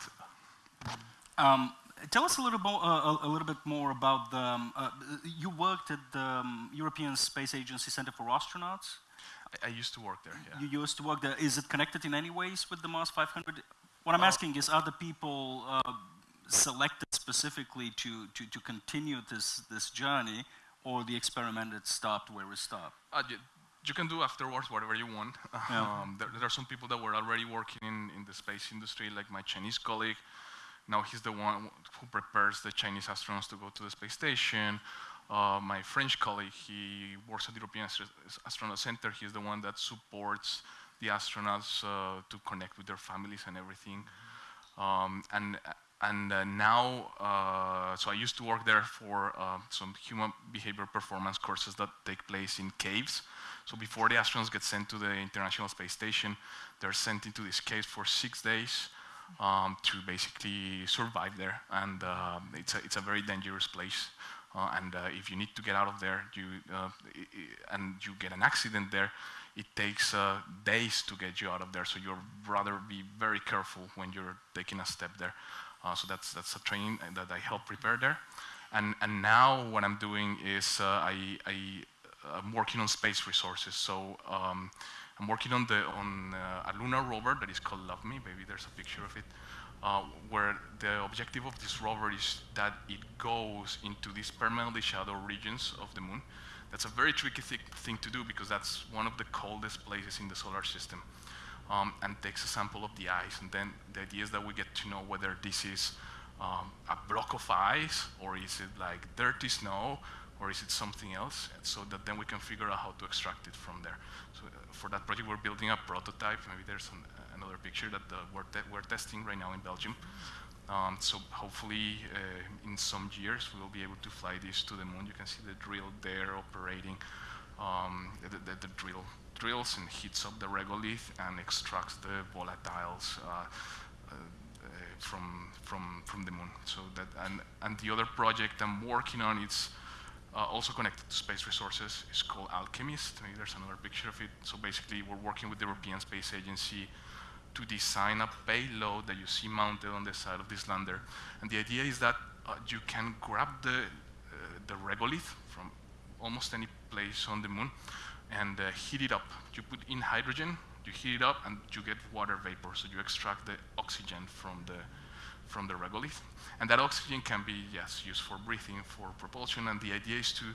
Um, tell us a little, uh, a, a little bit more about the. Um, uh, you worked at the um, European Space Agency Center for Astronauts. I, I used to work there. Yeah. You used to work there. Is it connected in any ways with the Mars 500? What I'm Uh, asking is, are the people uh, selected specifically to, to, to continue this, this journey, or the experiment that stopped where it stopped? Uh, you, you can do afterwards whatever you want. (laughs) Yeah. Um, there, there are some people that were already working in, in the space industry, like my Chinese colleague. Now he's the one who prepares the Chinese astronauts to go to the space station. Uh, my French colleague, he works at the European Astro- Astronaut Center. He's the one that supports the astronauts uh, to connect with their families and everything. Um, and and uh, now, uh, so I used to work there for uh, some human behavior performance courses that take place in caves. So before the astronauts get sent to the International Space Station, they're sent into these caves for six days um, to basically survive there. And uh, it's, a, it's a very dangerous place. Uh, and uh, if you need to get out of there, you, uh, and you get an accident there, it takes days to get you out of there. So you'd rather be very careful when you're taking a step there. So that's that's a training that I help prepare there. And and now what I'm doing is I I I'm working on space resources. So um, I'm working on the on uh, a lunar rover that is called LUVMI. Maybe there's a picture of it, uh, where the objective of this rover is that it goes into these permanently shadowed regions of the moon. That's a very tricky thi thing to do because that's one of the coldest places in the solar system. Um, and takes a sample of the ice, and then the idea is that we get to know whether this is um, a block of ice, or is it like dirty snow, or is it something else, so that then we can figure out how to extract it from there. So uh, for that project, we're building a prototype. Maybe there's an, picture that we're, we're testing right now in Belgium. Um, so hopefully, uh, in some years, we will be able to fly this to the moon. You can see the drill there operating. Um, the, the, the, drill drills and heats up the regolith and extracts the volatiles uh, uh, from from from the moon. So that and and the other project I'm working on it's uh, also connected to space resources. It's called Alchemist. Maybe there's another picture of it. So basically, we're working with the European Space Agency to design a payload that you see mounted on the side of this lander. And the idea is that uh, you can grab the, uh, the regolith from almost any place on the moon and uh, heat it up. You put in hydrogen, you heat it up, and you get water vapor. So you extract the oxygen from the, from the regolith. And that oxygen can be, yes, used for breathing, for propulsion, and the idea is to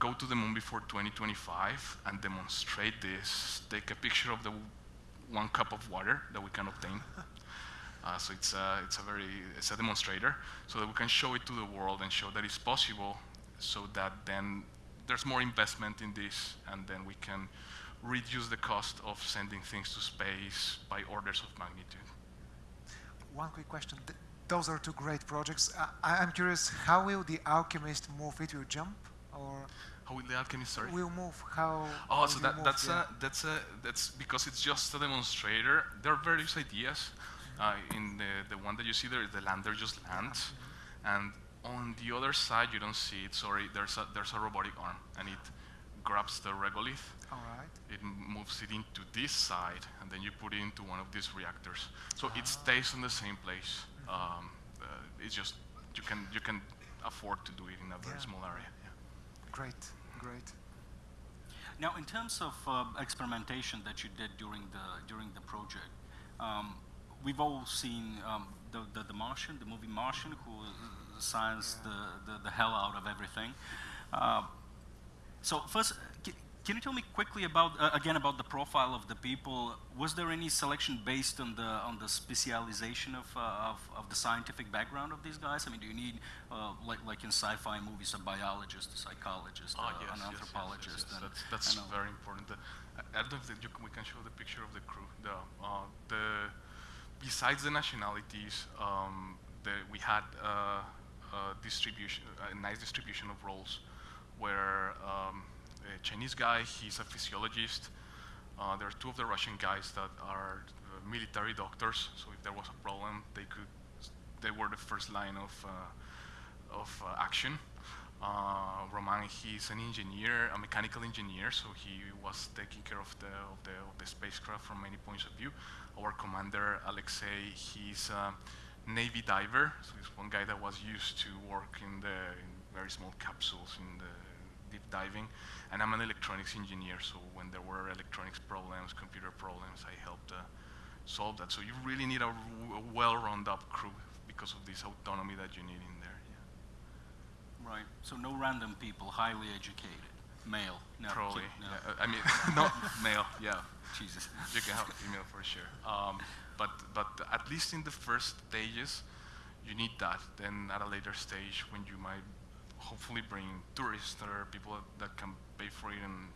go to the moon before 2025 and demonstrate this, take a picture of the one cup of water that we can obtain. (laughs) Uh, so it's a, it's a very, it's a demonstrator, so that we can show it to the world and show that it's possible, so that then there's more investment in this, and then we can reduce the cost of sending things to space by orders of magnitude. One quick question. Th those are two great projects. I am curious, how will the Alchemist move? It will jump, or how will the alchemist? Sorry. Will move. How? Oh, so that, move, that's yeah. a that's a that's because it's just a demonstrator. There are various ideas. Uh, in the the one that you see there is the lander just lands, and on the other side you don't see it. Sorry, there's a there's a robotic arm, and it grabs the regolith. All right. It moves it into this side, and then you put it into one of these reactors. So Ah. it stays in the same place. Um, uh, it's just you can you can afford to do it in a very Yeah. small area. Yeah. Great. Great. Now, in terms of uh, experimentation that you did during the during the project, um, we've all seen um, the, the the Martian, the movie Martian, who science the, the the hell out of everything. Uh, so first, can you tell me quickly about uh, again about the profile of the people? Was there any selection based on the on the specialization of, uh, of of the scientific background of these guys? I mean, do you need uh, like like in sci-fi movies a biologist, a psychologist, Ah, uh, yes, an yes, anthropologist? yes, and- That's, that's and very important. The, I don't know if you can, we can show the picture of the crew. The, uh, the, besides the nationalities, um, the, we had uh, a distribution, a nice distribution of roles, where um, a Chinese guy, he's a physiologist. Uh, there are two of the Russian guys that are uh, military doctors. So if there was a problem, they could, they were the first line of uh, of uh, action. Uh, Romain, he's an engineer, a mechanical engineer, so he was taking care of the, of the, of the spacecraft from many points of view. Our commander, Alexei, he's a Navy diver, so he's one guy that was used to work in the in very small capsules in the deep diving. And I'm an electronics engineer, so when there were electronics problems, computer problems, I helped uh, solve that. So you really need a well-rounded up crew because of this autonomy that you need in there. Yeah. Right. So no random people, highly educated, male. No, Probably. no. Yeah, I mean, (laughs) not male. Yeah, Jesus. you can have female for sure. Um, but but at least in the first stages, you need that. Then at a later stage, when you might hopefully bring tourists or people that, can pay for it and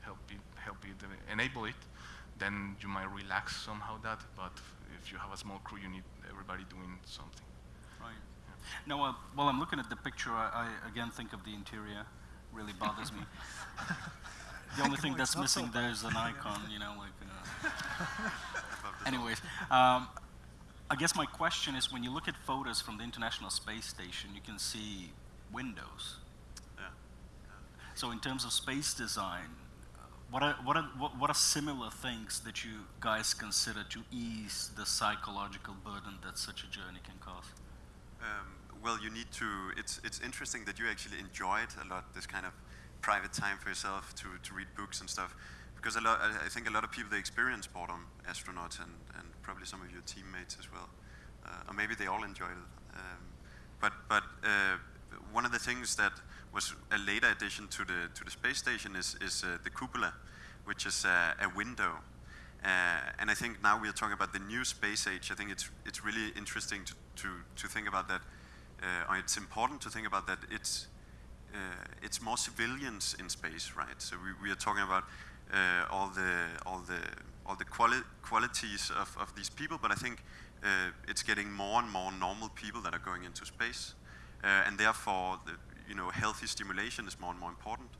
help it help it enable it, then you might relax somehow that. But if you have a small crew, you need everybody doing something. Right. Now, uh, while I'm looking at the picture, I, I again think of the interior. Really bothers me. (laughs) the only thing that's not so missing there is an icon, you know, like. Uh, (laughs) anyways, um, I guess my question is, when you look at photos from the International Space Station, you can see windows. Yeah. So, in terms of space design, uh, what are, what, are, what, are similar things that you guys consider to ease the psychological burden that such a journey can cause? Um, well, you need to. It's it's interesting that you actually enjoy it a lot. This kind of private time for yourself to to read books and stuff, because a lot, I, I think a lot of people they experience boredom, astronauts and, and probably some of your teammates as well, uh, or maybe they all enjoyed it. Um, but but uh, one of the things that was a later addition to the to the space station is is uh, the cupola, which is a, a window. Uh, and I think now we are talking about the new space age. I think it's it's really interesting to to, to think about that. Uh, it's important to think about that. It's uh, it's more civilians in space, right? So we, we are talking about uh, all the all the all the quali- qualities of, of these people, but I think uh, it's getting more and more normal people that are going into space, uh, and therefore, the, you know, healthy stimulation is more and more important.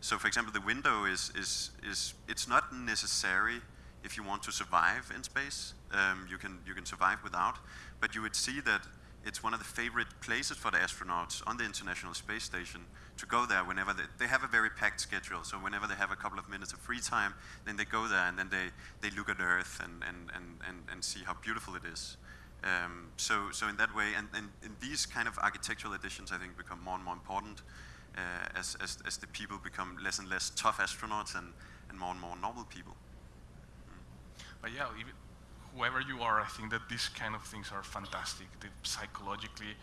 So, for example, the window is is is it's not necessary if you want to survive in space. Um, you can you can survive without, but you would see that it's one of the favorite places for the astronauts on the International Space Station to go there whenever they, they have a very packed schedule. So whenever they have a couple of minutes of free time, then they go there and then they, they look at Earth and, and, and, and, and see how beautiful it is. Um, so, so in that way, and, and, and, these kind of architectural additions, I think, become more and more important uh, as, as, as the people become less and less tough astronauts and, and more and more normal people. But yeah, even, whoever you are, I think that these kind of things are fantastic. psychologically,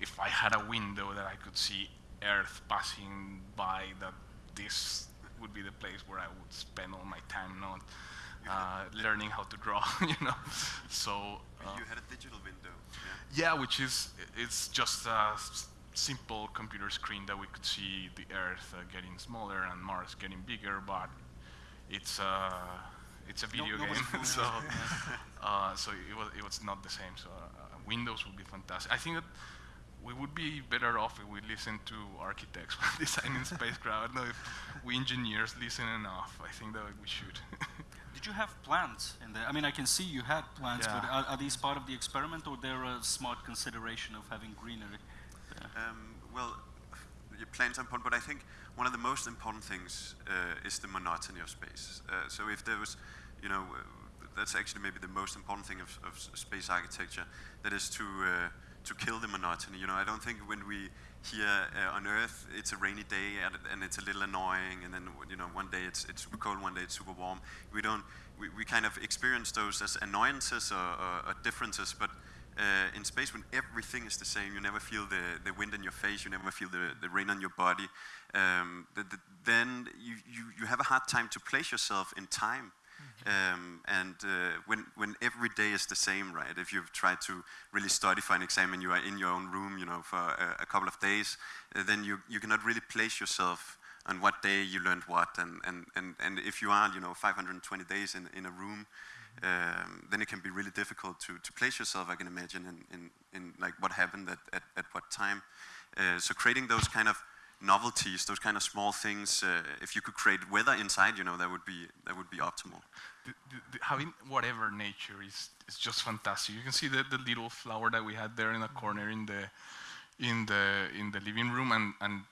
if I had a window that I could see Earth passing by, that this would be the place where I would spend all my time, not uh, learning how to draw, (laughs) you know. So uh, you had a digital window. Yeah? yeah, which is it's just a simple computer screen that we could see the Earth uh, getting smaller and Mars getting bigger, but it's. Uh, it's a video no, game, (laughs) so (laughs) uh, so it was it was not the same. So uh, Windows would be fantastic. I think that we would be better off if we listen to architects designing spacecraft. No, if we engineers listen enough, I think that we should. Did you have plans in there? I mean, I can see you had plans, yeah. but are, are, these part of the experiment, or they're a smart consideration of having greenery? Um, well, your plans are important, but I think one of the most important things uh, is the monotony of space. Uh, so if there was, you know, uh, that's actually maybe the most important thing of, of space architecture, that is to uh, to kill the monotony. You know, I don't think when we here uh, on Earth it's a rainy day and, it's a little annoying, and then you know one day it's it's super cold, one day it's super warm. We don't we, we kind of experience those as annoyances or, or, or differences, but uh, in space when everything is the same, you never feel the, the wind in your face, you never feel the, the rain on your body, um, the, the, then you, you, you have a hard time to place yourself in time. Um, and uh, when, when every day is the same, right? If you've tried to really study for an exam and you are in your own room, you know, for a, a couple of days, uh, then you, you cannot really place yourself on what day you learned what. And, and, and, and if you are, you know, 520 days in, in a room, um, then it can be really difficult to, to place yourself, I can imagine, in, in, in like what happened at, at, at what time. Uh, so creating those kind of novelties, those kind of small things. Uh, if you could create weather inside, you know, that would be that would be optimal. The, the, the, having whatever nature is is just fantastic. You can see the, the little flower that we had there in the corner in the in the in the living room, and and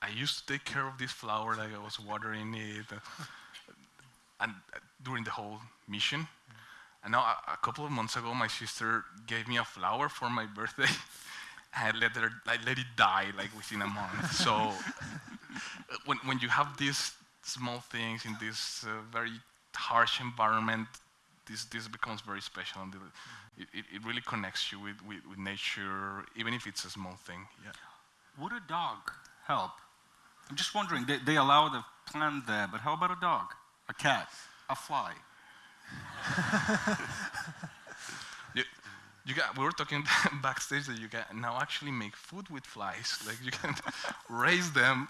I used to take care of this flower, like I was watering it, uh, and uh, during the whole mission. And now, a, a couple of months ago, my sister gave me a flower for my birthday. (laughs) I let, her, I let it die like within a month. so (laughs) when, when you have these small things in this uh, very harsh environment, this, this becomes very special. And it, it, it really connects you with, with, with, nature, even if it's a small thing. Yeah. Would a dog help? I'm just wondering, they, they allow the plant there, but how about a dog, a cat, a fly? (laughs) you got, we were talking (laughs) backstage that you can now actually make food with flies. Like you can (laughs) raise them,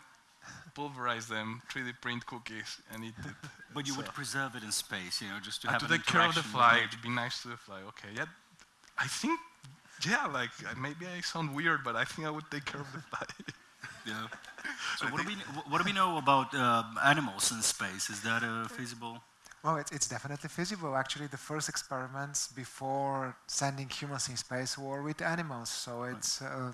pulverize them, 3D print cookies, and eat it. But you so. would preserve it in space, you know, just to and have to take care of the fly. It'd be nice to the fly. Okay, yeah. I think, yeah, like maybe I sound weird, but I think I would take care of the fly. (laughs) yeah. So what do we what do we know about uh, animals in space? Is that uh, feasible? Well, it, it's definitely feasible. Actually, the first experiments before sending humans in space were with animals, so it's uh,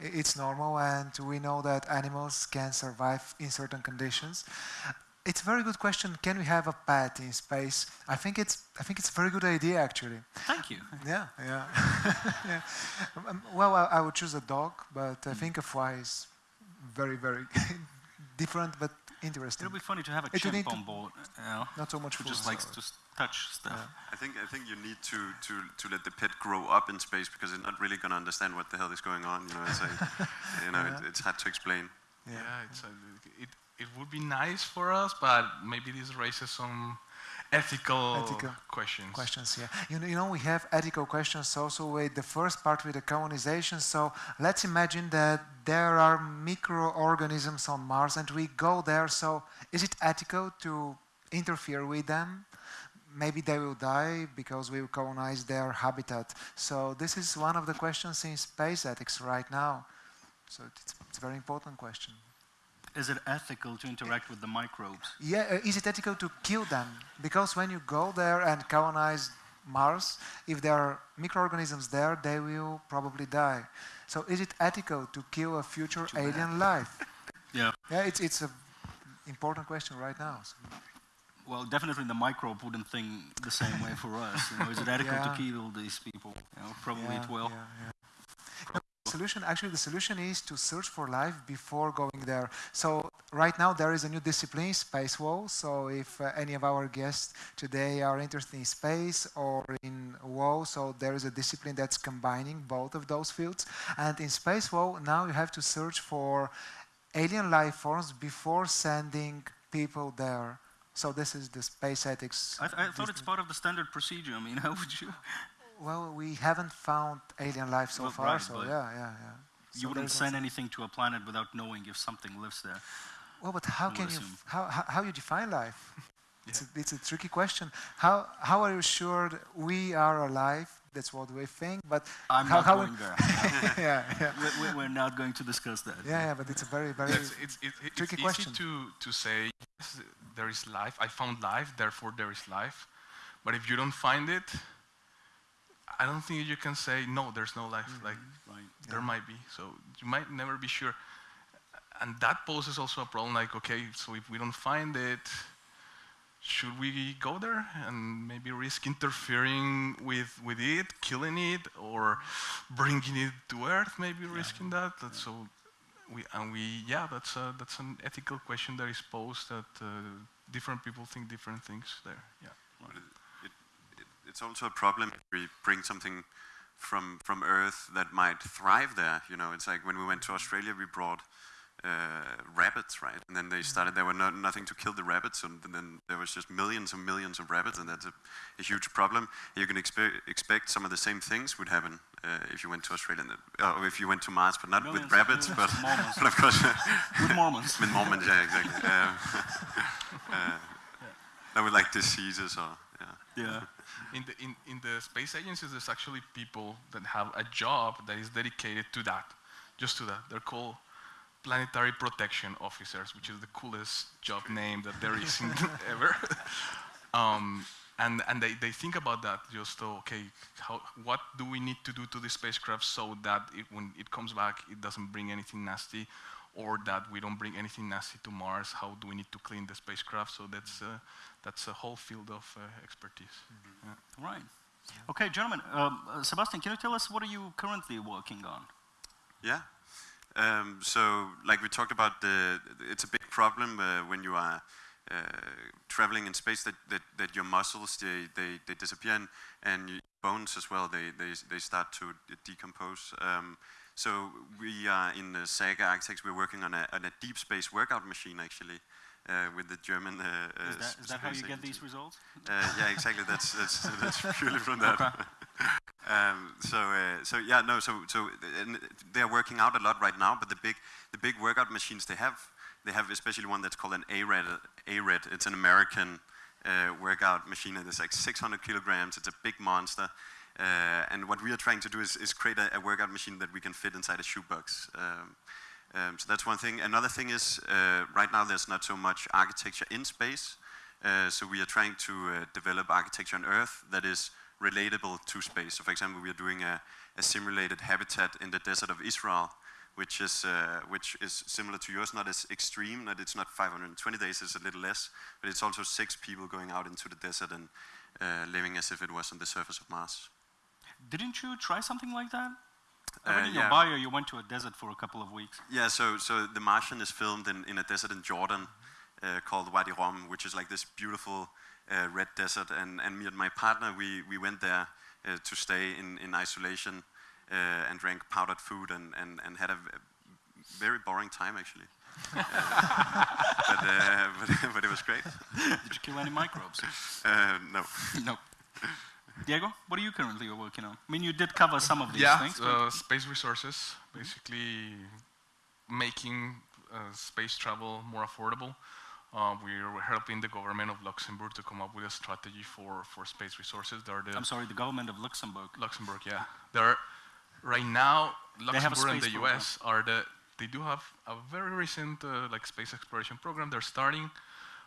it's normal, and we know that animals can survive in certain conditions. It's a very good question. Can we have a pet in space? I think it's I think it's a very good idea actually. Thank you. Yeah, yeah. (laughs) yeah. Um, well, I, I, would choose a dog, but I mm. think a fly is very very (laughs) different but interesting. It'll be funny to have a It would chimp on board, you know, Not so much who food. just likes uh, to touch stuff. I think I think you need to, to, to let the pet grow up in space because it's not really going to understand what the hell is going on. You know, it's like, (laughs) you know, it, it's hard to explain. Yeah, it's a, it, it would be nice for us, but maybe this raises some ethical, Ethical questions. questions yeah. You know, you know we have ethical questions also with the first part with the colonization so let's imagine that there are microorganisms on mars and we go there so is it ethical to interfere with them? Maybe they will die because we will colonize their habitat. So this is one of the questions in space ethics right now. So it's, it's a very important question Is it ethical to interact with the microbes? Yeah, uh, is it ethical to kill them? Because when you go there and colonize Mars, if there are microorganisms there, they will probably die. So is it ethical to kill a future alien life? (laughs) Yeah. Yeah, it's it's a important question right now. So, Well, definitely the microbe wouldn't think the same way for us. You know, is it (laughs) ethical to Yeah. kill these people? You know, probably yeah, it will. yeah, Solution actually the solution is to search for life before going there. So right now there is a new discipline, space law. So if uh, any of our guests today are interested in space or in law, so there is a discipline that's combining both of those fields. And in space law now you have to search for alien life forms before sending people there. So this is the space ethics. I, th- I thought it's part of the standard procedure. I mean, (laughs) how would you? Well, we haven't found alien life so Well, far, right, so but yeah, yeah, yeah. You wouldn't send anything to a planet without knowing if something lives there. Well, but how can would you how, how how you define life? (laughs) It's a, it's a tricky question. How how are you sure we are alive? That's what we think, but I'm how, not how going there. (laughs) yeah, (laughs) yeah, we, we, we're not going to discuss that. yeah, yeah, but it's a very very It's, it's, it's tricky easy question. to, to say, yes, there is life, I found life, therefore there is life. But if you don't find it, I don't think you can say, no, there's no life. Like, Right. there might be. So you might never be sure. And that poses also a problem like, okay, so if we don't find it, should we go there and maybe risk interfering with, with it, killing it, or bringing it to Earth, maybe risking that? That's so we, and we, yeah, that's, a, that's an ethical question that is posed that uh, different people think different things there. Yeah. But it, it, it, it's also a problem if we bring something from from Earth that might thrive there. You know, it's like when we went to Australia, we brought uh, rabbits, right? And then they started. There were no, nothing to kill the rabbits, and then there was just millions and millions of rabbits, and that's a, a huge problem. You can expe- expect some of the same things would happen uh, if you went to Australia, and, uh, or if you went to Mars, but not Millions with rabbits, but, (laughs) of (laughs) but of course (laughs) with Mormons. with Mormons. Yeah, exactly. Um, uh, That would like diseases or yeah. In the, in, in the space agencies, there's actually people that have a job that is dedicated to that, just to that. They're called planetary protection officers, which is the coolest job name that there is in (laughs) (laughs) ever. um, and and they, they think about that just to, okay, how, what do we need to do to the spacecraft so that it, when it comes back, it doesn't bring anything nasty, or that we don't bring anything nasty to Mars? How do we need to clean the spacecraft? So that's, uh, that's a whole field of uh, expertise. Yeah. Right. Okay, gentlemen. Um, uh, Sebastian, can you tell us what are you currently working on? Yeah. Um, so, like we talked about, the, it's a big problem uh, when you are uh, traveling in space that, that, that your muscles they, they, they disappear and, and your bones as well they, they, they start to decompose. Um, so we are in the Saga Architects. We're working on a, on a deep space workout machine actually uh, with the German. Uh, uh, Is that, s- is that how you get these results? Uh, yeah, exactly. That's that's (laughs) that's purely from that. (laughs) um, so uh, so yeah, no. So so they're working out a lot right now. But the big the big workout machines they have they have especially one that's called an ARED. ARED. It's an American uh, workout machine. and It's like 600 kilograms. It's a big monster. Uh, and what we are trying to do is, is create a, a workout machine that we can fit inside a shoebox. Um, um, so that's one thing. Another thing is uh, right now there's not so much architecture in space. Uh, so we are trying to uh, develop architecture on Earth that is relatable to space. So for example, we are doing a, a simulated habitat in the desert of Israel, which is, uh, which is similar to yours, not as extreme, that it's not 520 days, it's a little less, but it's also six people going out into the desert and uh, living as if it was on the surface of Mars. Didn't you try something like that? I Uh, in your yeah. bio you went to a desert for a couple of weeks. Yeah, so so The Martian is filmed in, in a desert in Jordan uh, called Wadi Rum, which is like this beautiful uh, red desert. And, and me and my partner, we, we went there uh, to stay in, in isolation uh, and drank powdered food and, and, and had a very boring time actually. (laughs) Uh, but, uh, (laughs) but, but it was great. Did you kill any microbes? Uh, no. (laughs) no. Diego, what are you currently working on? I mean, you did cover some of these yeah, things. but- uh, space resources, basically making uh, space travel more affordable. Uh, we're helping the government of Luxembourg to come up with a strategy for, for space resources. There are the I'm sorry, the government of Luxembourg. Luxembourg, yeah. There, right now, They have a Luxembourg and the U.S. are the. They do have a very recent uh, like space exploration program. They're starting,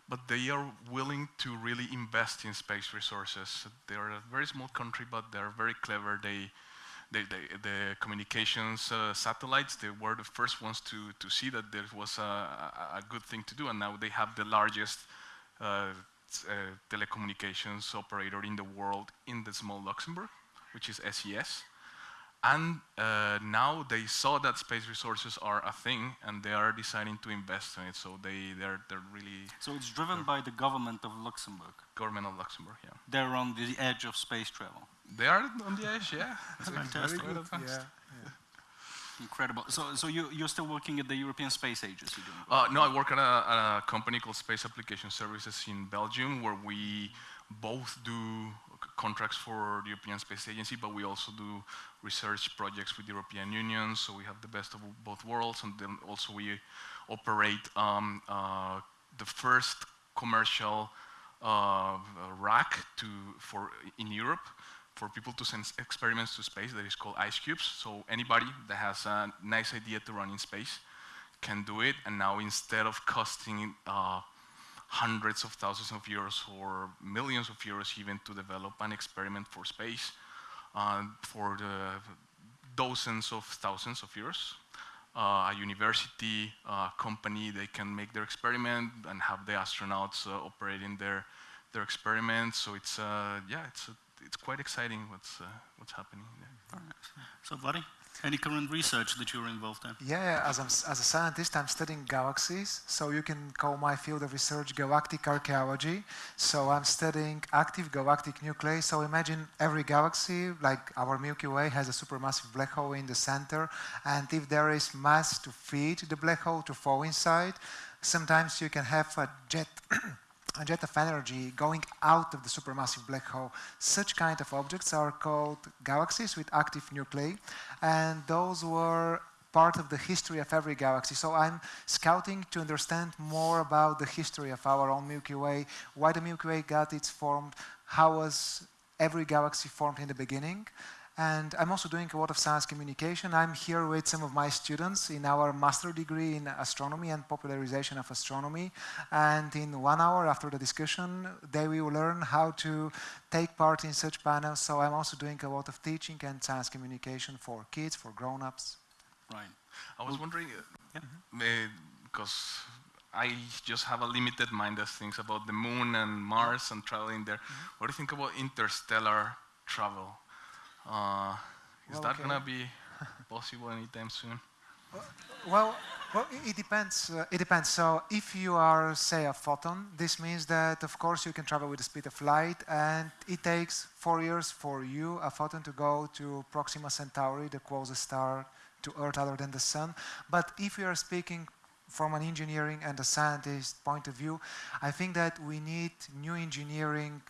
but they are willing to really invest in space resources. They are a very small country, but they're very clever. They, they, they the communications uh, satellites. They were the first ones to to see that there was a, a, a good thing to do, and now they have the largest. Uh, uh, telecommunications operator in the world in the small Luxembourg, which is SES. And uh, now they saw that space resources are a thing, and they are deciding to invest in it. So they they're they're really So it's driven by the government of Luxembourg. government of Luxembourg. Yeah, They're on the edge of space travel. they are on the edge. Yeah, (laughs) That's fantastic. Very good, yeah. Incredible. So, so you, you're still working at the European Space Agency doing Uh, no, I work at a, at a company called Space Application Services in Belgium, where we both do c- contracts for the European Space Agency, but we also do research projects with the European Union. So we have the best of both worlds, and then also we operate um, uh, the first commercial uh, rack to for in Europe for people to send experiments to space that is called ICE Cubes. So anybody that has a nice idea to run in space can do it. And now instead of costing uh, hundreds of thousands of euros or millions of euros even to develop an experiment for space, uh, for the dozens of thousands of euros, uh, a university, uh, company, they can make their experiment and have the astronauts uh, operating their their experiments. So it's uh, yeah, it's uh, it's quite exciting what's uh, what's happening. There. So, Vladdy, any current research that you're involved in? Yeah, yeah, as, I'm, as a scientist, I'm studying galaxies. So you can call my field of research galactic archaeology. So I'm studying active galactic nuclei. So imagine every galaxy, like our Milky Way, has a supermassive black hole in the center. And if there is mass to feed the black hole to fall inside, sometimes you can have a jet. (clears throat) jet of energy going out of the supermassive black hole. Such kind of objects are called galaxies with active nuclei, and those were part of the history of every galaxy. So I'm scouting to understand more about the history of our own Milky Way, why the Milky Way got its form, how was every galaxy formed in the beginning. And I'm also doing a lot of science communication. I'm here with some of my students in our master degree in astronomy and popularization of astronomy. And in one hour after the discussion, they will learn how to take part in such panels. So I'm also doing a lot of teaching and science communication for kids, for grown-ups. Right. I was wondering, uh, yeah. Uh, because I just have a limited mind as things about the moon and Mars and traveling there. Mm-hmm. What do you think about interstellar travel? Uh, is Well, that okay. gonna be (laughs) possible anytime soon? Well, well, it depends. Uh, it depends. So, if you are, say, a photon, this means that, of course, you can travel with the speed of light, and it takes four years for you, a photon, to go to Proxima Centauri, the closest star to Earth other than the Sun. But if we are speaking from an engineering and a scientist point of view, I think that we need new engineering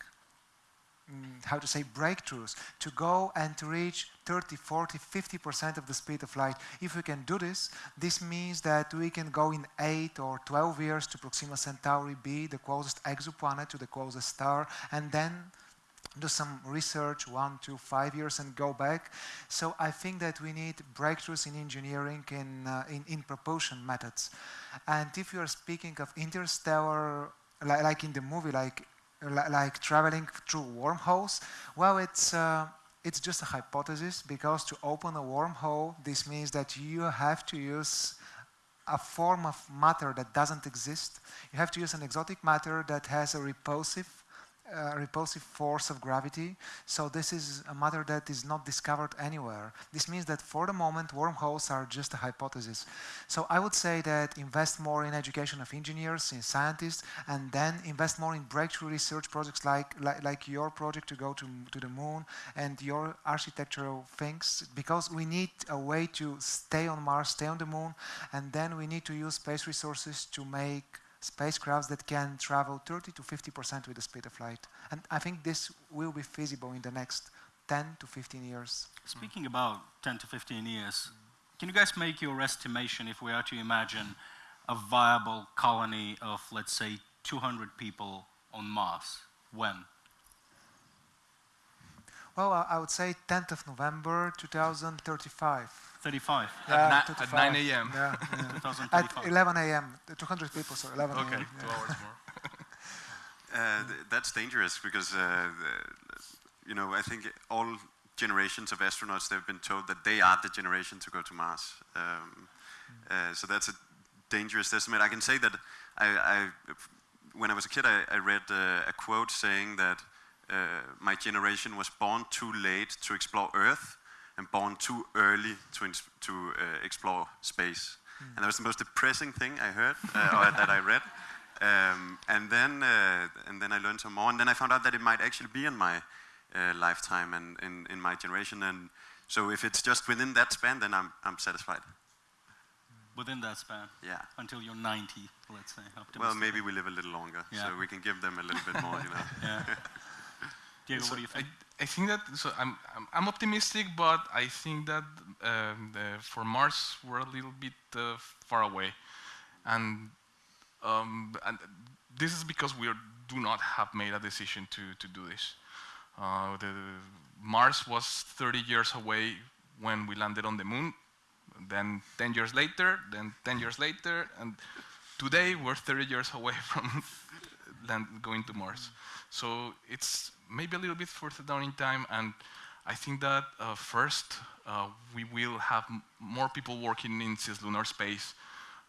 how to say breakthroughs to go and to reach 30 40 50% of the speed of light. If we can do this this means that we can go in 8 or 12 years to proxima centauri b the closest exoplanet to the closest star and then do some research one to five years and go back. So i think that we need breakthroughs in engineering in, uh, in, in propulsion methods. And if you are speaking of interstellar li- like in the movie like li- like traveling through wormholes? Well it's uh, it's just a hypothesis because to open a wormhole this means that you have to use a form of matter that doesn't exist. You have to use an exotic matter that has a repulsive repulsive force of gravity. So this is a matter that is not discovered anywhere. This means that for the moment, wormholes are just a hypothesis. So I would say that invest more in education of engineers, in scientists, and then invest more in breakthrough research projects like, like, like your project to go to, to the moon and your architectural things, because we need a way to stay on Mars, stay on the moon, and then we need to use space resources to make spacecrafts that can travel 30 to 50% with the speed of light. And I think this will be feasible in the next 10 to 15 years. Speaking about 10 to 15 years, can you guys make your estimation if we are to imagine a viable colony of, let's say, 200 people on Mars? When? Well, I I would say 10th of November 2035. 35. Yeah, ni- at 35. 9 a.m.. Yeah, yeah. (laughs) At 11 a.m. 200 people, so 11 Okay, a.m. two hours more. (laughs) Uh, th- that's dangerous because, uh, you know, I think all generations of astronauts they've been told that they are the generation to go to Mars. Um, uh, so that's a dangerous estimate. I can say that I, I when I was a kid, I, I read uh, a quote saying that uh, my generation was born too late to explore Earth and born too early to, to uh, explore space. And that was the most depressing thing I heard uh, or that I read. Um, and then uh, and then I learned some more, and then I found out that it might actually be in my uh, lifetime and in, in my generation. And so if it's just within that span, then I'm I'm satisfied. Within that span, Yeah. until you're 90, let's say. Well, maybe we live a little longer, Yeah. so we can give them a little bit more. You know. (laughs) Yeah. Diego, So what do you think? I, I think that so I'm, I'm I'm optimistic, but I think that um, the, for Mars we're a little bit uh, far away, and um, and this is because we are, do not have made a decision to to do this. Uh, the Mars was 30 years away when we landed on the moon. Then 10 years later, then 10 years later, and today we're 30 years away (laughs) from land, going to Mars. So it's maybe a little bit further down in time, and I think that uh, first uh, we will have more people working in cislunar space,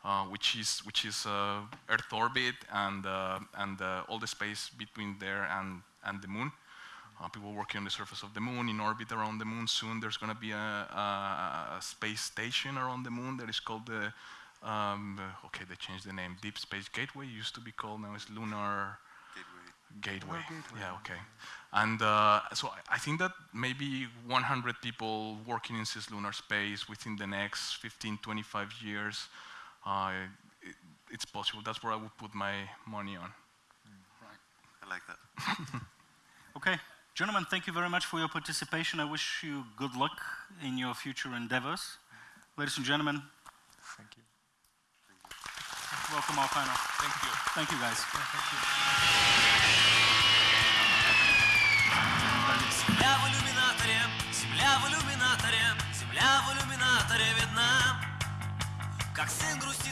uh, which is which is uh, Earth orbit and and all the space between there and and the moon. People working on the surface of the moon, in orbit around the moon. Soon there's going to be a, a, a space station around the moon that is called the, um, okay, they changed the name, Deep Space Gateway, used to be called, now it's Lunar Gateway. Gateway. Yeah, okay. And uh, so I- I think that maybe 100 people working in cislunar space within the next 15, 25 years, uh, it, it's possible. That's where I would put my money on. Right. I like that. (laughs) Okay, gentlemen, thank you very much for your participation. I wish you good luck in your future endeavors. Ladies and gentlemen. Welcome our panel. Thank you. Thank you, guys. Земля в иллюминаторе, земля в иллюминаторе, земля в иллюминаторе видна, как сын матери.